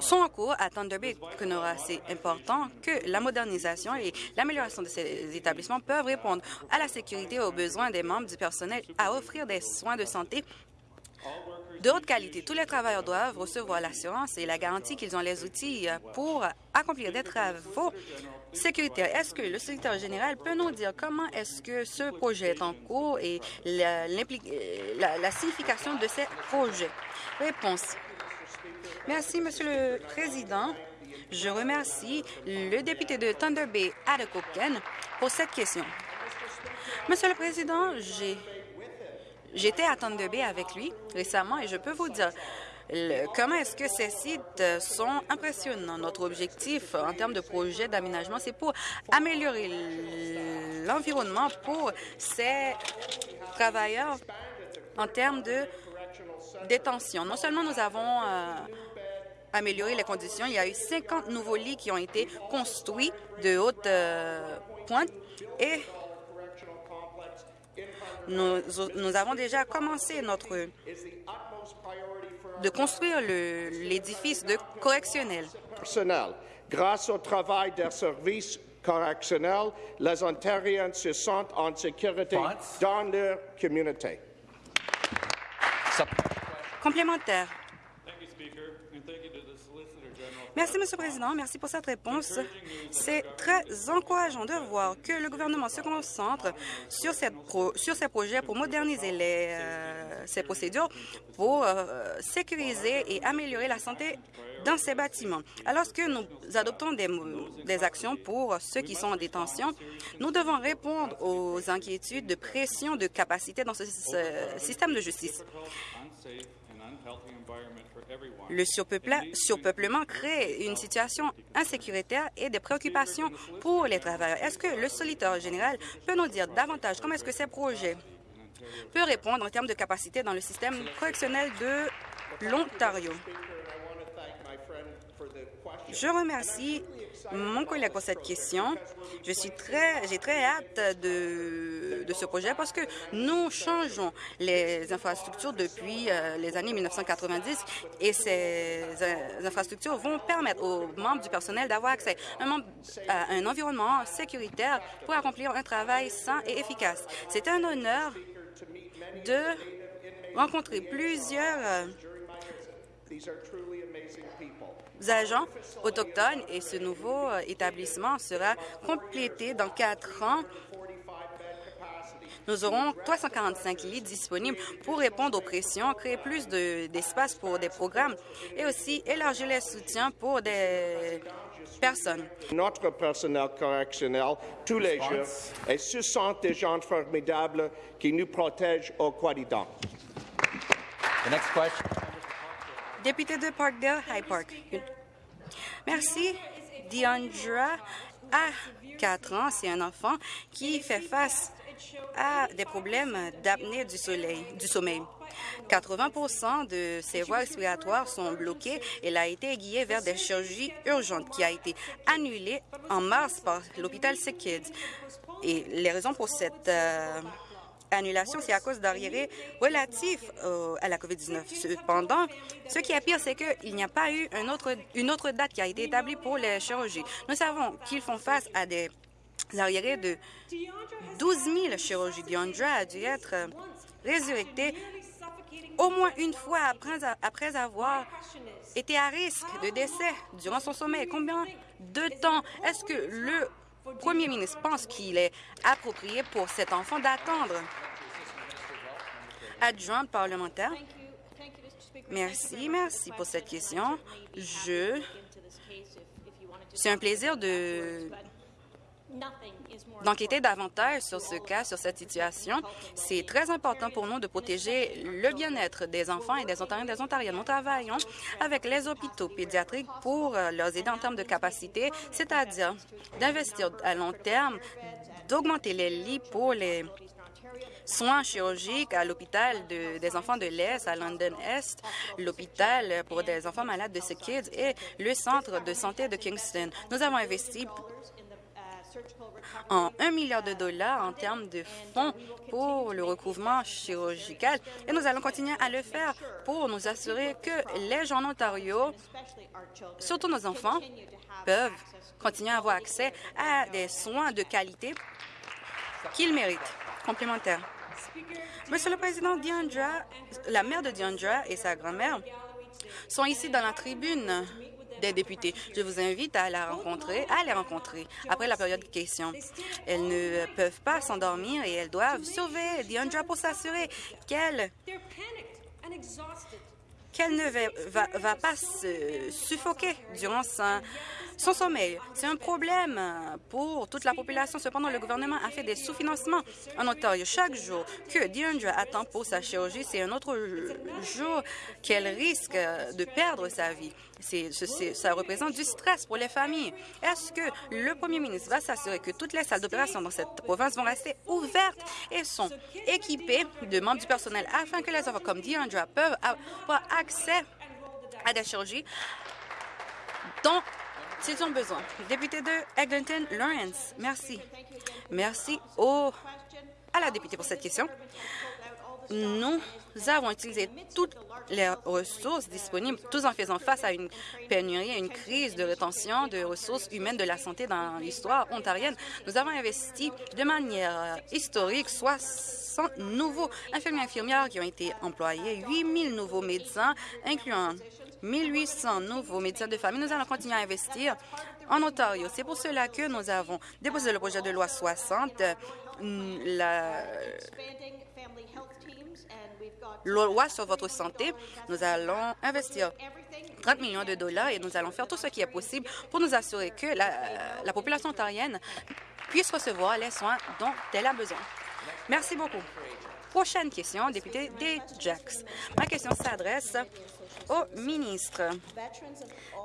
sont en cours à Thunder Bay, Kenora. C'est important que la modernisation et l'amélioration de ces établissements peuvent répondre à la sécurité et aux besoins des membres du personnel à offrir des soins de santé de haute qualité. Tous les travailleurs doivent recevoir l'assurance et la garantie qu'ils ont les outils pour accomplir des travaux sécuritaires. Est-ce que le secrétaire général peut nous dire comment est-ce que ce projet est en cours et la, la signification de ces projets? Réponse. Merci, Monsieur le Président. Je remercie le député de Thunder Bay, Adakoken, pour cette question. Monsieur le Président, j'ai J'étais à Thunder Bay avec lui récemment et je peux vous dire comment est-ce que ces sites sont impressionnants? Notre objectif en termes de projet d'aménagement, c'est pour améliorer l'environnement pour ces travailleurs en termes de détention. Non seulement nous avons euh, amélioré les conditions, il y a eu 50 nouveaux lits qui ont été construits de haute euh, pointe et nous, avons déjà commencé notre de construire l'édifice de correctionnel. Grâce au travail des services correctionnels, les Ontariens se sentent en sécurité dans leur communauté. Complémentaire. Merci, Monsieur le Président. Merci pour cette réponse. C'est très encourageant de voir que le gouvernement se concentre sur, ces projets pour moderniser euh, ces procédures, pour euh, sécuriser et améliorer la santé dans ces bâtiments. Alors que nous adoptons des actions pour ceux qui sont en détention, nous devons répondre aux inquiétudes de pression de capacité dans ce système de justice. Le surpeuplement crée une situation insécuritaire et des préoccupations pour les travailleurs. Est-ce que le solitaire général peut nous dire davantage comment est-ce que ces projets peuvent répondre en termes de capacité dans le système correctionnel de l'Ontario? Je remercie mon collègue pour cette question. Je suis très, j'ai très hâte de, de, ce projet parce que nous changeons les infrastructures depuis euh, les années 1990 et ces euh, infrastructures vont permettre aux membres du personnel d'avoir accès à un environnement sécuritaire pour accomplir un travail sain et efficace. C'est un honneur de rencontrer plusieurs euh, agents autochtones et ce nouveau euh, établissement sera complété dans quatre ans. Nous aurons 345 lits disponibles pour répondre aux pressions, créer plus d'espace pour des programmes et aussi élargir les soutiens pour des personnes. Notre personnel correctionnel, tous les jours, et ce sont des gens formidables qui nous protègent au quotidien. Député de Parkdale, High Park. Merci. Deandra a 4 ans. C'est un enfant qui fait face à des problèmes d'apnée du, du sommeil. 80% de ses voies respiratoires sont bloquées. Elle a été aiguillée vers des chirurgies urgentes qui a été annulée en mars par l'hôpital Sick Kids. Et les raisons pour cette euh, annulation, c'est à cause d'arriérés relatifs à la COVID-19. Cependant, ce qui est pire, c'est qu'il n'y a pas eu une autre, date qui a été établie pour les chirurgies. Nous savons qu'ils font face à des arriérés de 12 000 chirurgies. Diandra a dû être résurrectée au moins une fois après, après avoir été à risque de décès durant son sommeil. Combien de temps est-ce que le Premier ministre pense qu'il est approprié pour cet enfant d'attendre? Adjointe parlementaire. Merci, merci pour cette question. Je... C'est un plaisir de d'enquêter davantage sur ce cas, sur cette situation. C'est très important pour nous de protéger le bien-être des enfants et des Ontariens et des Ontariennes. Nous travaillons avec les hôpitaux pédiatriques pour euh, leur aider en termes de capacité, c'est-à-dire d'investir à long terme, d'augmenter les lits pour les soins chirurgiques à l'hôpital des enfants de l'Est, à London Est, l'hôpital pour des enfants malades de ce Kids et le centre de santé de Kingston. Nous avons investi en 1 milliard de dollars en termes de fonds pour le recouvrement chirurgical et nous allons continuer à le faire pour nous assurer que les gens en Ontario, surtout nos enfants, peuvent continuer à avoir accès à des soins de qualité qu'ils méritent. Complémentaire. Monsieur le Président, Diandra, la mère de Diandra et sa grand-mère sont ici dans la tribune des députés. Je vous invite à la rencontrer, à les rencontrer après la période de questions. Elles ne peuvent pas s'endormir et elles doivent sauver Deandra pour s'assurer qu'elle qu'elle ne va, va, pas se suffoquer durant sa, son sommeil. C'est un problème pour toute la population. Cependant, le gouvernement a fait des sous-financements en Ontario. Chaque jour que Deandra attend pour sa chirurgie, c'est un autre jour qu'elle risque de perdre sa vie. ça représente du stress pour les familles. Est-ce que le premier ministre va s'assurer que toutes les salles d'opération dans cette province vont rester ouvertes et sont équipées de membres du personnel afin que les enfants comme Deandra peuvent avoir accès à des chirurgies dont s'ils ont besoin. Député de Eglinton, Lawrence, merci. Merci au, à la députée pour cette question. Nous avons utilisé toutes les ressources disponibles, tous en faisant face à une pénurie, à une crise de rétention de ressources humaines de la santé dans l'histoire ontarienne. Nous avons investi de manière historique 60 nouveaux infirmiers infirmières qui ont été employés, 8 000 nouveaux médecins, incluant 1800 nouveaux médecins de famille. Nous allons continuer à investir en Ontario. C'est pour cela que nous avons déposé le projet de loi 60, la loi sur votre santé. Nous allons investir 30 millions de dollars et nous allons faire tout ce qui est possible pour nous assurer que la, la population ontarienne puisse recevoir les soins dont elle a besoin. Merci beaucoup. Prochaine question, député des. Ma question s'adresse au ministre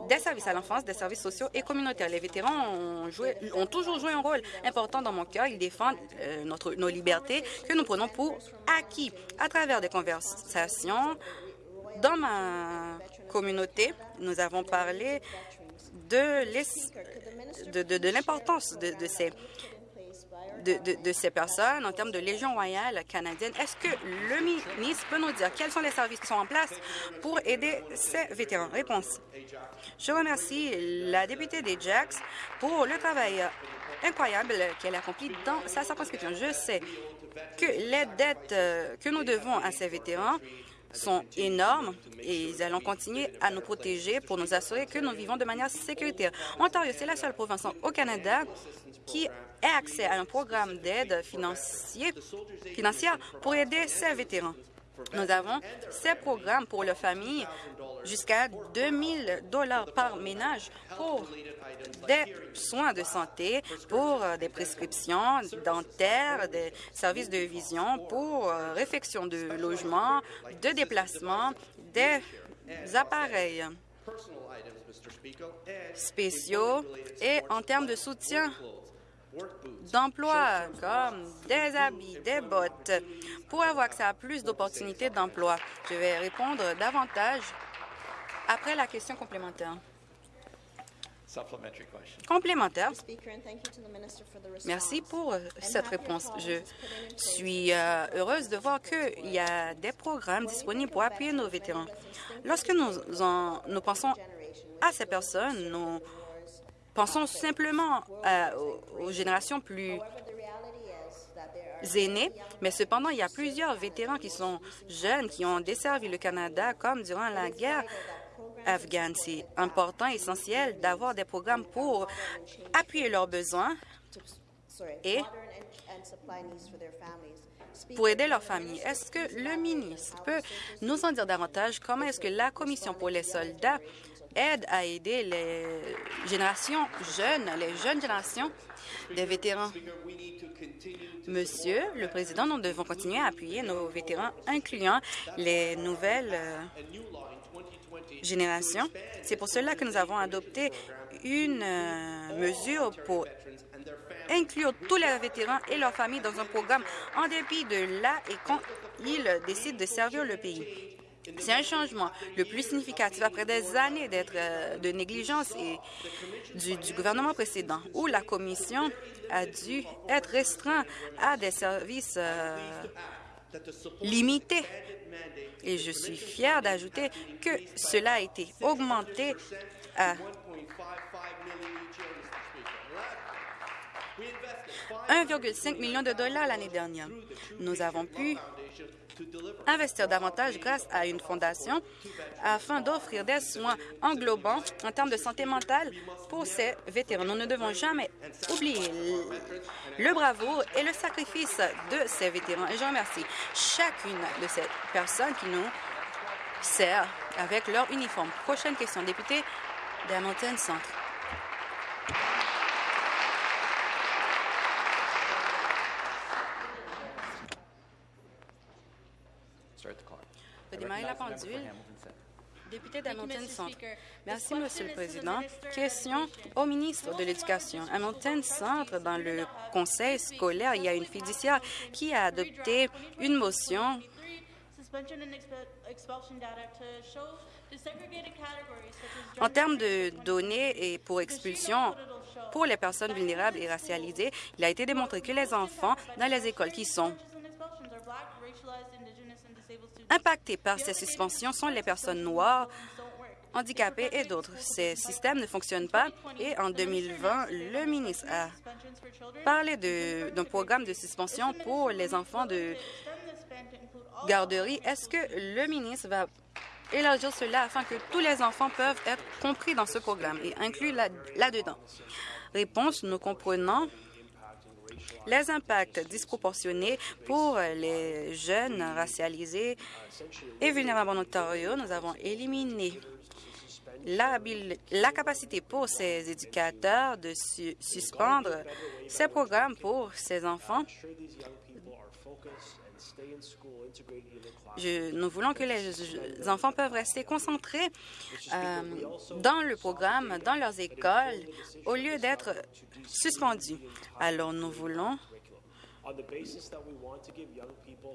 des services à l'enfance, des services sociaux et communautaires. Les vétérans ont, joué, ont toujours joué un rôle important dans mon cœur. Ils défendent euh, notre, nos libertés que nous prenons pour acquis à travers des conversations. Dans ma communauté, nous avons parlé de, l'importance de, ces de, ces personnes en termes de Légion royale canadienne. Est-ce que le ministre peut nous dire quels sont les services qui sont en place pour aider ces vétérans? Réponse. Je remercie la députée des Jacks pour le travail incroyable qu'elle a accompli dans sa circonscription. Je sais que les dettes euh, que nous devons à ces vétérans sont énormes et ils allons continuer à nous protéger pour nous assurer que nous vivons de manière sécuritaire. Ontario, c'est la seule province au Canada qui ait accès à un programme d'aide financière pour aider ses vétérans. Nous avons ces programmes pour les familles jusqu'à 2 000 dollars par ménage pour des soins de santé, pour des prescriptions dentaires, des services de vision, pour euh, réfection de logement, de déplacement, des appareils spéciaux et en termes de soutien d'emploi, comme des habits, des bottes, pour avoir accès à plus d'opportunités d'emploi. Je vais répondre davantage après la question complémentaire. Complémentaire. Merci pour euh, cette réponse. Je suis euh, heureuse de voir qu'il y a des programmes disponibles pour appuyer nos vétérans. Lorsque nous, nous pensons à ces personnes, nous pensons simplement euh, aux générations plus aînés, mais cependant, il y a plusieurs vétérans qui sont jeunes, qui ont desservi le Canada, comme durant la guerre afghane. C'est important, essentiel d'avoir des programmes pour appuyer leurs besoins et pour aider leurs familles. Est-ce que le ministre peut nous en dire davantage? Comment est-ce que la Commission pour les soldats aide à aider les générations jeunes, les jeunes générations des vétérans? Monsieur le Président, nous devons continuer à appuyer nos vétérans, incluant les nouvelles euh, générations. C'est pour cela que nous avons adopté une euh, mesure pour inclure tous les vétérans et leurs familles dans un programme en dépit de là et quand ils décident de servir le pays. C'est un changement le plus significatif après des années euh, de négligence du, gouvernement précédent, où la Commission a dû être restreinte à des services euh, limités. Et je suis fière d'ajouter que cela a été augmenté à 1,5 million de dollars l'année dernière. Nous avons pu investir davantage grâce à une fondation afin d'offrir des soins englobants en termes de santé mentale pour ces vétérans. Nous ne devons jamais oublier le bravoure et le sacrifice de ces vétérans. Et je remercie chacune de ces personnes qui nous servent avec leur uniforme. Prochaine question, député d'Hamilton Centre. La pendule. Député d'Hamilton Centre. Merci, Monsieur le Président. Question au ministre de l'Éducation. Hamilton Centre, dans le conseil scolaire, il y a une fiduciaire qui a adopté une motion. En termes de données et pour expulsion pour les personnes vulnérables et racialisées, il a été démontré que les enfants dans les écoles qui sont Impactés par ces suspensions sont les personnes noires, handicapées et d'autres. Ces systèmes ne fonctionnent pas et en 2020, le ministre a parlé d'un programme de suspension pour les enfants de garderie. Est-ce que le ministre va élargir cela afin que tous les enfants peuvent être compris dans ce programme et inclus là-dedans? Réponse, nous comprenons les impacts disproportionnés pour les jeunes racialisés et vulnérables en Ontario. Nous avons éliminé la, capacité pour ces éducateurs de suspendre ces programmes pour ces enfants nous voulons que les enfants peuvent rester concentrés euh, dans le programme, dans leurs écoles, au lieu d'être suspendus. Alors, nous voulons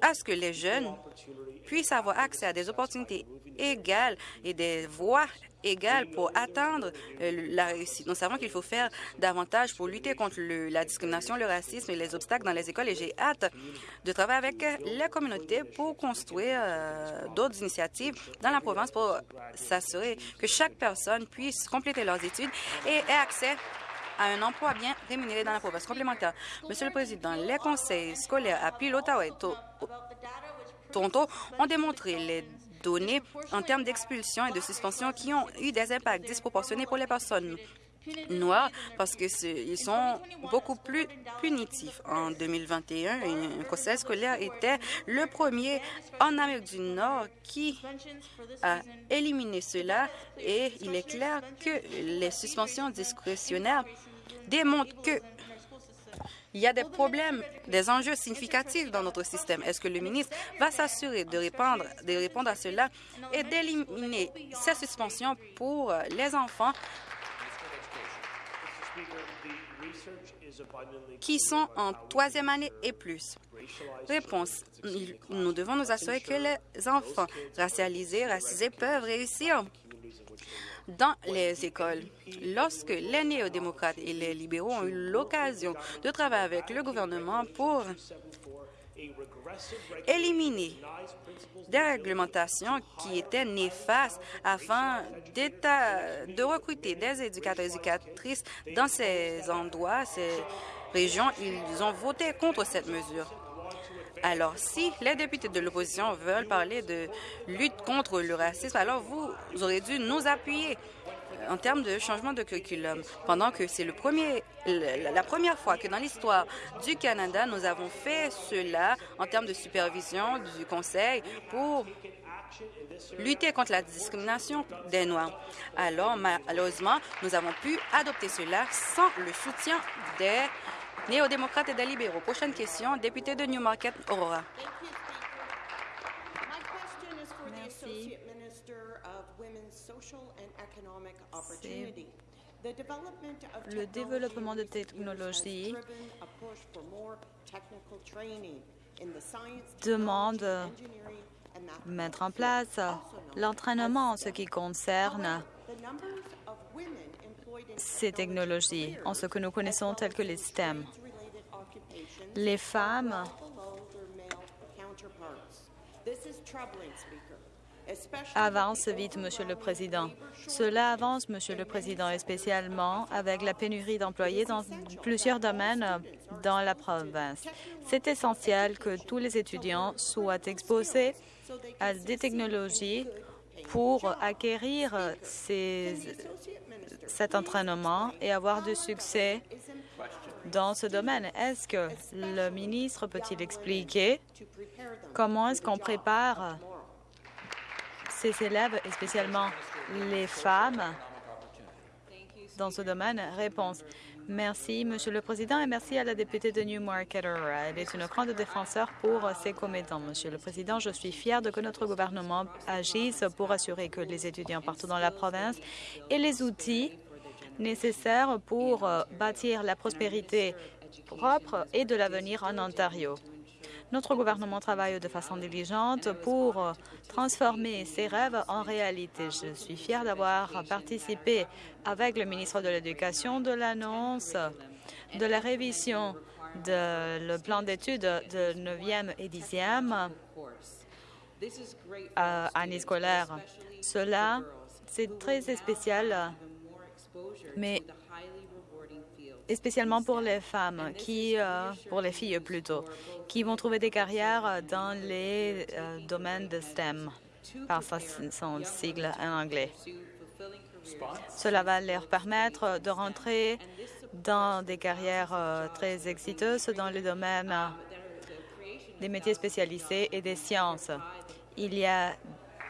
à ce que les jeunes puissent avoir accès à des opportunités égales et des voies égales pour atteindre euh, la réussite. Nous savons qu'il faut faire davantage pour lutter contre la discrimination, le racisme et les obstacles dans les écoles et j'ai hâte de travailler avec les communautés pour construire euh, d'autres initiatives dans la province pour s'assurer que chaque personne puisse compléter leurs études et ait accès à un emploi bien rémunéré dans la province complémentaire. Monsieur le Président, les conseils scolaires à Peel, Ottawa et Toronto ont démontré les données en termes d'expulsion et de suspension qui ont eu des impacts disproportionnés pour les personnes noirs parce qu'ils sont beaucoup plus punitifs. En 2021, un conseil scolaire était le premier en Amérique du Nord qui a éliminé cela et il est clair que les suspensions discrétionnaires démontrent que il y a des problèmes, des enjeux significatifs dans notre système. Est-ce que le ministre va s'assurer de répondre, de répondre à cela et d'éliminer ces suspensions pour les enfants qui sont en troisième année et plus? Réponse. Nous devons nous assurer que les enfants racialisés, racisés peuvent réussir dans les écoles. Lorsque les néo-démocrates et les libéraux ont eu l'occasion de travailler avec le gouvernement pour éliminer des réglementations qui étaient néfastes afin de recruter des éducateurs et éducatrices dans ces endroits, ces régions. Ils ont voté contre cette mesure. Alors, si les députés de l'opposition veulent parler de lutte contre le racisme, alors vous aurez dû nous appuyer en termes de changement de curriculum, pendant que c'est la première fois que dans l'histoire du Canada, nous avons fait cela en termes de supervision du Conseil pour lutter contre la discrimination des Noirs. Alors, malheureusement, nous avons pu adopter cela sans le soutien des néo-démocrates et des libéraux. Prochaine question, député de Newmarket, Aurora. le développement de technologies demande de mettre en place l'entraînement en ce qui concerne ces technologies, en ce que nous connaissons telles que les STEM. Les femmes avance vite, Monsieur le Président. Cela avance, Monsieur le Président, et spécialement avec la pénurie d'employés dans plusieurs domaines dans la province. C'est essentiel que tous les étudiants soient exposés à des technologies pour acquérir cet entraînement et avoir du succès dans ce domaine. Est-ce que le ministre peut-il expliquer comment est-ce qu'on prépare ces élèves, et spécialement les femmes, dans ce domaine? Réponse. Merci, Monsieur le Président, et merci à la députée de Newmarket. Elle est une grande défenseur pour ses commettants. Monsieur le Président, je suis fière de que notre gouvernement agisse pour assurer que les étudiants partout dans la province aient les outils nécessaires pour bâtir la prospérité propre et de l'avenir en Ontario. Notre gouvernement travaille de façon diligente pour transformer ces rêves en réalité. Je suis fière d'avoir participé avec le ministre de l'Éducation de l'annonce de la révision de le plan d'études de 9e et 10e année scolaire. Cela, c'est très spécial, mais spécialement pour les femmes, qui, euh, pour les filles plutôt, qui vont trouver des carrières dans les euh, domaines de STEM, par son sigle en anglais. Cela va leur permettre de rentrer dans des carrières euh, très exciteuses dans le domaine des métiers spécialisés et des sciences. Il y a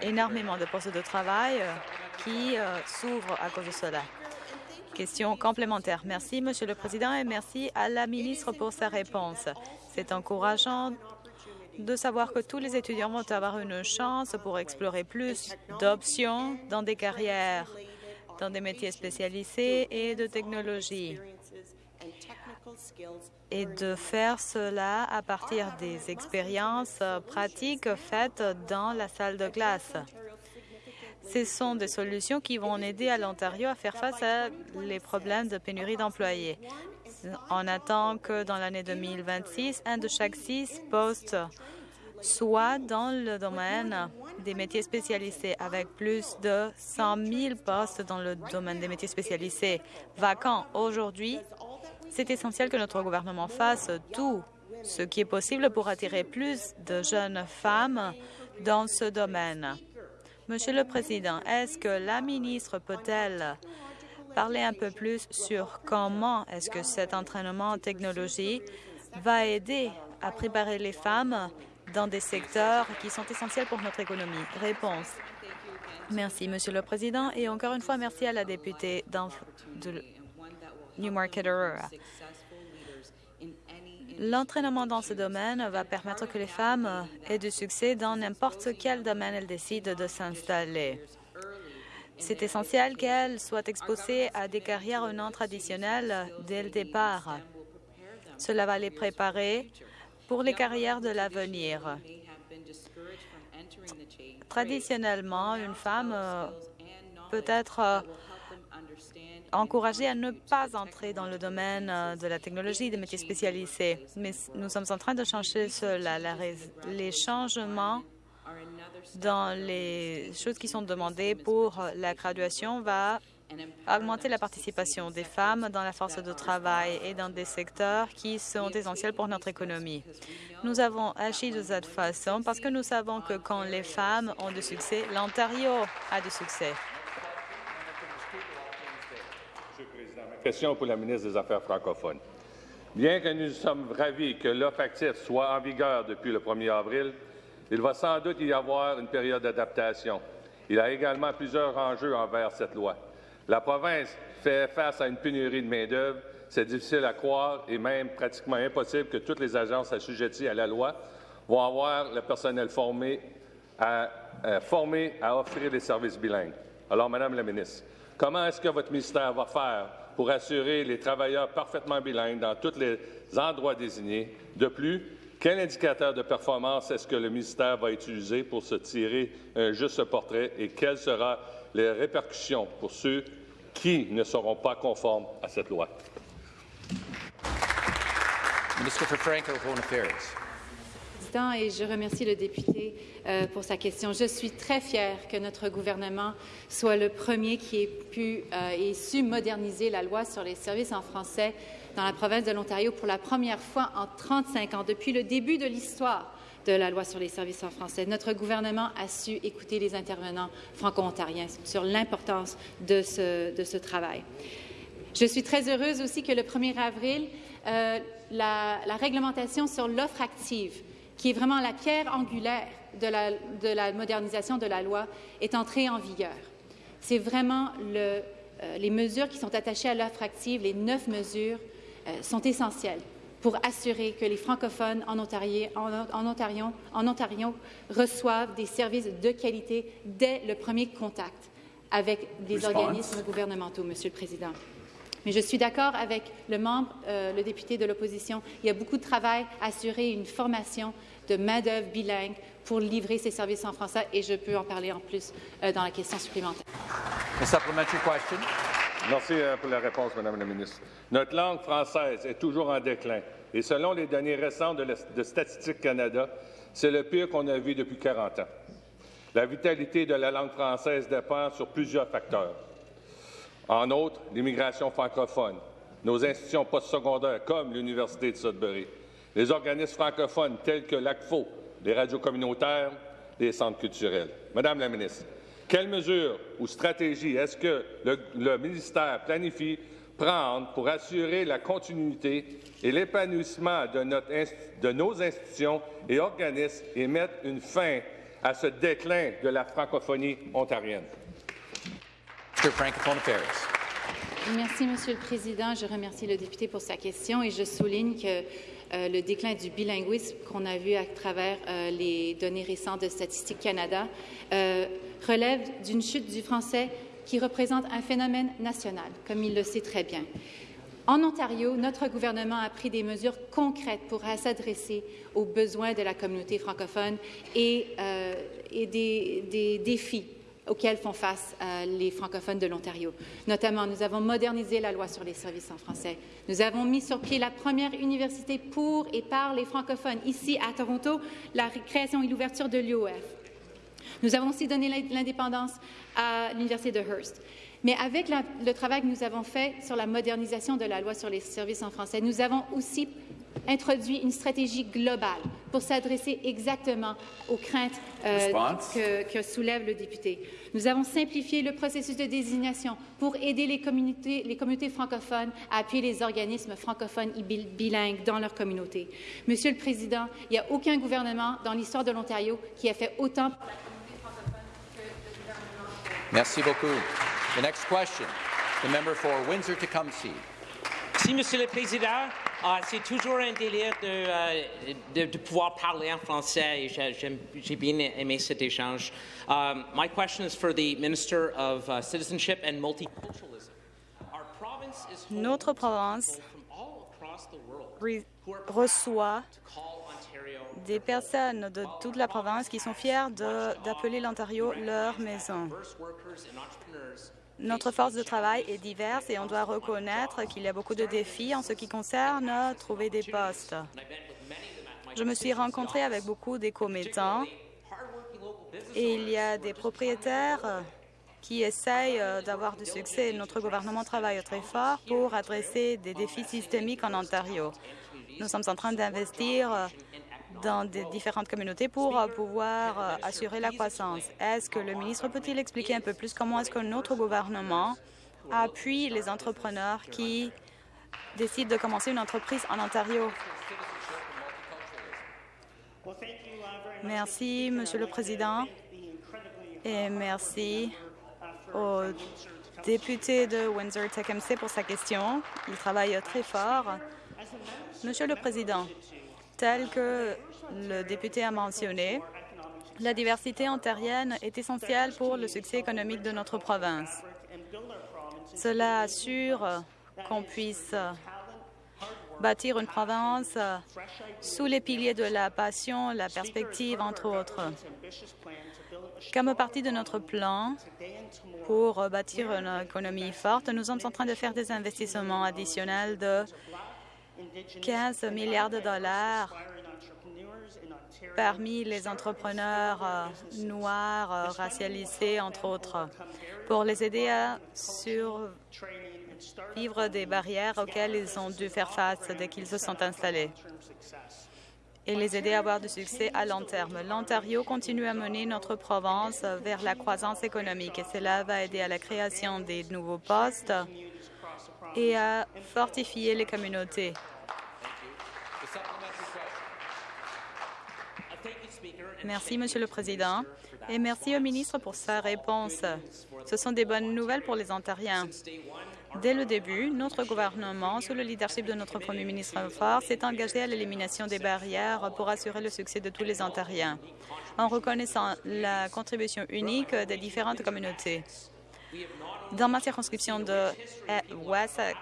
énormément de postes de travail qui s'ouvrent à cause de cela. Question complémentaire. Merci, Monsieur le Président, et merci à la ministre pour sa réponse. C'est encourageant de savoir que tous les étudiants vont avoir une chance pour explorer plus d'options dans des carrières, dans des métiers spécialisés et de technologie et de faire cela à partir des expériences pratiques faites dans la salle de classe. Ce sont des solutions qui vont aider à l'Ontario à faire face à les problèmes de pénurie d'employés. On attend que dans l'année 2026, un de chaque six postes soit dans le domaine des métiers spécialisés, avec plus de 100 000 postes dans le domaine des métiers spécialisés vacants aujourd'hui. C'est essentiel que notre gouvernement fasse tout ce qui est possible pour attirer plus de jeunes femmes dans ce domaine. Monsieur le Président, est-ce que la ministre peut-elle parler un peu plus sur comment est-ce que cet entraînement en technologie va aider à préparer les femmes dans des secteurs qui sont essentiels pour notre économie? Réponse. Merci, Monsieur le Président. Et encore une fois, merci à la députée de Newmarket Aurora. L'entraînement dans ce domaine va permettre que les femmes aient du succès dans n'importe quel domaine elles décident de s'installer. C'est essentiel qu'elles soient exposées à des carrières non traditionnelles dès le départ. Cela va les préparer pour les carrières de l'avenir. Traditionnellement, une femme peut être encouragée à ne pas entrer dans le domaine euh, de la technologie, des métiers spécialisés. Mais nous sommes en train de changer cela. les changements dans les choses qui sont demandées pour la graduation va augmenter la participation des femmes dans la force de travail et dans des secteurs qui sont essentiels pour notre économie. Nous avons agi de cette façon parce que nous savons que quand les femmes ont du succès, l'Ontario a du succès. Question pour la ministre des Affaires francophones. Bien que nous sommes ravis que l'offre soit en vigueur depuis le 1er avril, il va sans doute y avoir une période d'adaptation. Il y a également plusieurs enjeux envers cette loi. La province fait face à une pénurie de main-d'œuvre. C'est difficile à croire et même pratiquement impossible que toutes les agences assujetties à la loi vont avoir le personnel formé à, euh, formé à offrir des services bilingues. Alors, Madame la ministre, comment est-ce que votre ministère va faire pour assurer les travailleurs parfaitement bilingues dans tous les endroits désignés? De plus, quel indicateur de performance est-ce que le ministère va utiliser pour se tirer un juste portrait et quelles seront les répercussions pour ceux qui ne seront pas conformes à cette loi? Je remercie le député euh, pour sa question. Je suis très fière que notre gouvernement soit le premier qui ait pu euh, et su moderniser la loi sur les services en français dans la province de l'Ontario pour la première fois en 35 ans, depuis le début de l'histoire de la loi sur les services en français. Notre gouvernement a su écouter les intervenants franco-ontariens sur l'importance de ce, travail. Je suis très heureuse aussi que le 1er avril, euh, la, réglementation sur l'offre active, qui est vraiment la pierre angulaire de la, de la modernisation de la loi, est entrée en vigueur. C'est vraiment le, euh, les mesures qui sont attachées à l'offre active, les neuf mesures, euh, sont essentielles pour assurer que les francophones en Ontario, en, Ontario, en Ontario reçoivent des services de qualité dès le premier contact avec des organismes gouvernementaux, Monsieur le Président. Mais je suis d'accord avec le membre, euh, le député de l'opposition. Il y a beaucoup de travail à assurer une formation de main-d'œuvre bilingue pour livrer ces services en français et je peux en parler en plus euh, dans la question supplémentaire. Merci euh, pour la réponse, Madame la ministre. Notre langue française est toujours en déclin et selon les données récentes de, de Statistique Canada, c'est le pire qu'on a vu depuis 40 ans. La vitalité de la langue française dépend sur plusieurs facteurs. En outre, l'immigration francophone, nos institutions postsecondaires comme l'Université de Sudbury, les organismes francophones tels que l'ACFO, les radios communautaires, les centres culturels. Madame la ministre, quelles mesures ou stratégies est-ce que le, ministère planifie prendre pour assurer la continuité et l'épanouissement de, de nos institutions et organismes et mettre une fin à ce déclin de la francophonie ontarienne? Merci, Monsieur le Président. Je remercie le député pour sa question et je souligne que euh, le déclin du bilinguisme qu'on a vu à travers euh, les données récentes de Statistique Canada euh, relève d'une chute du français qui représente un phénomène national, comme il le sait très bien. En Ontario, notre gouvernement a pris des mesures concrètes pour s'adresser aux besoins de la communauté francophone et, des défis auxquels font face euh, les francophones de l'Ontario. Notamment, nous avons modernisé la loi sur les services en français. Nous avons mis sur pied la première université pour et par les francophones. Ici, à Toronto, la création et l'ouverture de l'UOF. Nous avons aussi donné l'indépendance à l'Université de Hearst. Mais avec la, le travail que nous avons fait sur la modernisation de la loi sur les services en français, nous avons aussi introduit une stratégie globale pour s'adresser exactement aux craintes euh, que, que, soulève le député. Nous avons simplifié le processus de désignation pour aider les communautés, les communautés francophones à appuyer les organismes francophones et bilingues dans leur communauté. Monsieur le Président, il n'y a aucun gouvernement dans l'histoire de l'Ontario qui a fait autant pour la communauté francophone que le gouvernement. Merci beaucoup. The next question, the member for Windsor-Tecumseh. Merci, Monsieur le Président. Uh, c'est toujours un délire de, uh, de, de, pouvoir parler en français et j'ai bien aimé cet échange. Um, my question is for the Minister of uh, Citizenship and Multiculturalism. Our province is Notre province reçoit des personnes de toute la province qui sont fières d'appeler l'Ontario leur maison. Notre force de travail est diverse et on doit reconnaître qu'il y a beaucoup de défis en ce qui concerne trouver des postes. Je me suis rencontrée avec beaucoup des commettants et il y a des propriétaires qui essayent d'avoir du succès. Notre gouvernement travaille très fort pour adresser des défis systémiques en Ontario. Nous sommes en train d'investir dans des différentes communautés pour euh, pouvoir euh, assurer la croissance. Est-ce que le ministre peut-il expliquer un peu plus comment est-ce que notre gouvernement appuie les entrepreneurs qui décident de commencer une entreprise en Ontario? Merci, Monsieur le Président, et merci au député de Windsor-Tecumseh pour sa question. Il travaille très fort. Monsieur le Président, tel que le député a mentionné, la diversité ontarienne est essentielle pour le succès économique de notre province. Cela assure qu'on puisse bâtir une province sous les piliers de la passion, la perspective, entre autres. Comme partie de notre plan pour bâtir une économie forte, nous sommes en train de faire des investissements additionnels de 15 milliards de dollars parmi les entrepreneurs euh, noirs euh, racialisés, entre autres, pour les aider à survivre des barrières auxquelles ils ont dû faire face dès qu'ils se sont installés et les aider à avoir du succès à long terme. L'Ontario continue à mener notre province vers la croissance économique et cela va aider à la création des nouveaux postes et à fortifier les communautés. Merci, Monsieur le Président, et merci au ministre pour sa réponse. Ce sont des bonnes nouvelles pour les Ontariens. Dès le début, notre gouvernement, sous le leadership de notre Premier ministre Ford, s'est engagé à l'élimination des barrières pour assurer le succès de tous les Ontariens, en reconnaissant la contribution unique des différentes communautés. Dans ma circonscription de Wessex,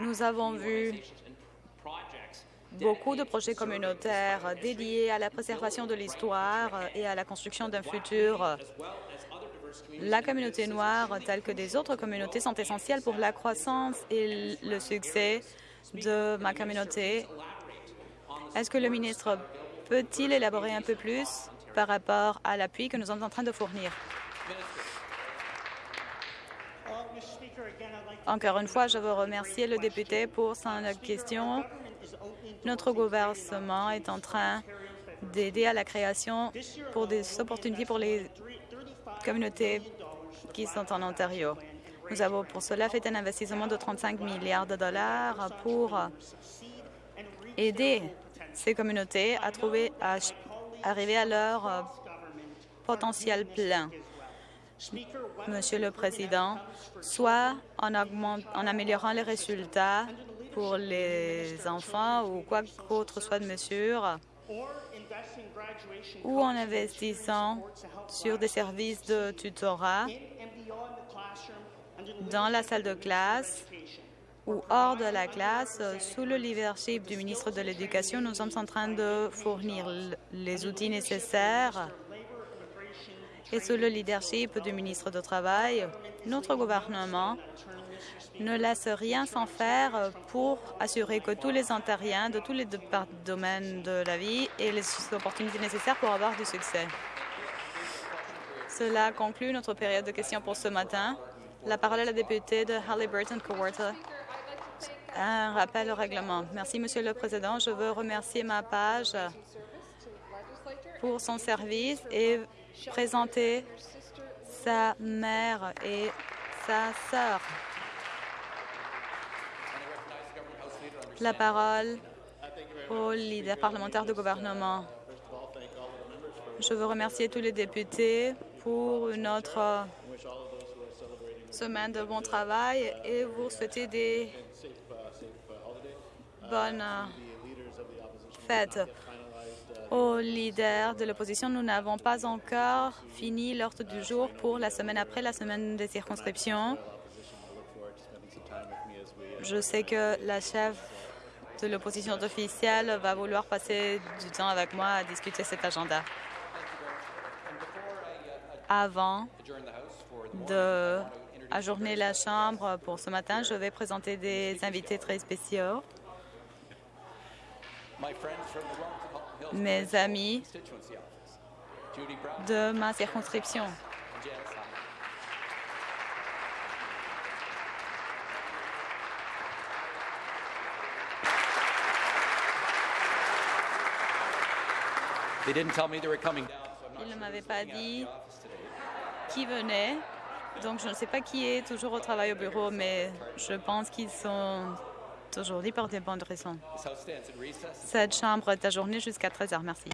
nous avons vu beaucoup de projets communautaires dédiés à la préservation de l'histoire et à la construction d'un futur. La communauté noire, telle que des autres communautés, sont essentielles pour la croissance et le succès de ma communauté. Est-ce que le ministre peut-il élaborer un peu plus? Par rapport à l'appui que nous sommes en train de fournir? Encore une fois, je veux remercier le député pour son question notre gouvernement est en train d'aider à la création pour des opportunités pour les communautés qui sont en Ontario. Nous avons pour cela fait un investissement de 35 milliards de dollars pour aider ces communautés à trouver, à arriver à leur potentiel plein. Monsieur le Président, soit en, en améliorant les résultats pour les enfants ou quoi qu'autre soit de mesure, ou en investissant sur des services de tutorat dans la salle de classe ou hors de la classe, sous le leadership du ministre de l'Éducation, nous sommes en train de fournir les outils nécessaires et sous le leadership du ministre du Travail, notre gouvernement ne laisse rien sans faire pour assurer que tous les Ontariens de tous les domaines de la vie aient les opportunités nécessaires pour avoir du succès. Cela conclut notre période de questions pour ce matin. La parole est à la députée de Halliburton-Cowarta. Un rappel au règlement. Merci, Monsieur le Président. Je veux remercier ma page pour son service et présenter sa mère et sa sœur. La parole au leader parlementaire du gouvernement. Je veux remercier tous les députés pour une autre semaine de bon travail et vous souhaiter des bonnes fêtes. Aux leaders de l'opposition, nous n'avons pas encore fini l'ordre du jour pour la semaine après la semaine des circonscriptions. Je sais que la chef de l'opposition officielle va vouloir passer du temps avec moi à discuter cet agenda. Avant de ajourner la Chambre pour ce matin, je vais présenter des invités très spéciaux. Mes amis de ma circonscription. Ils ne m'avaient pas dit qui venait, donc je ne sais pas qui est toujours au travail au bureau, mais je pense qu'ils sont aujourd'hui pour des bonnes raisons. Cette chambre est ajournée jusqu'à 13 heures. Merci.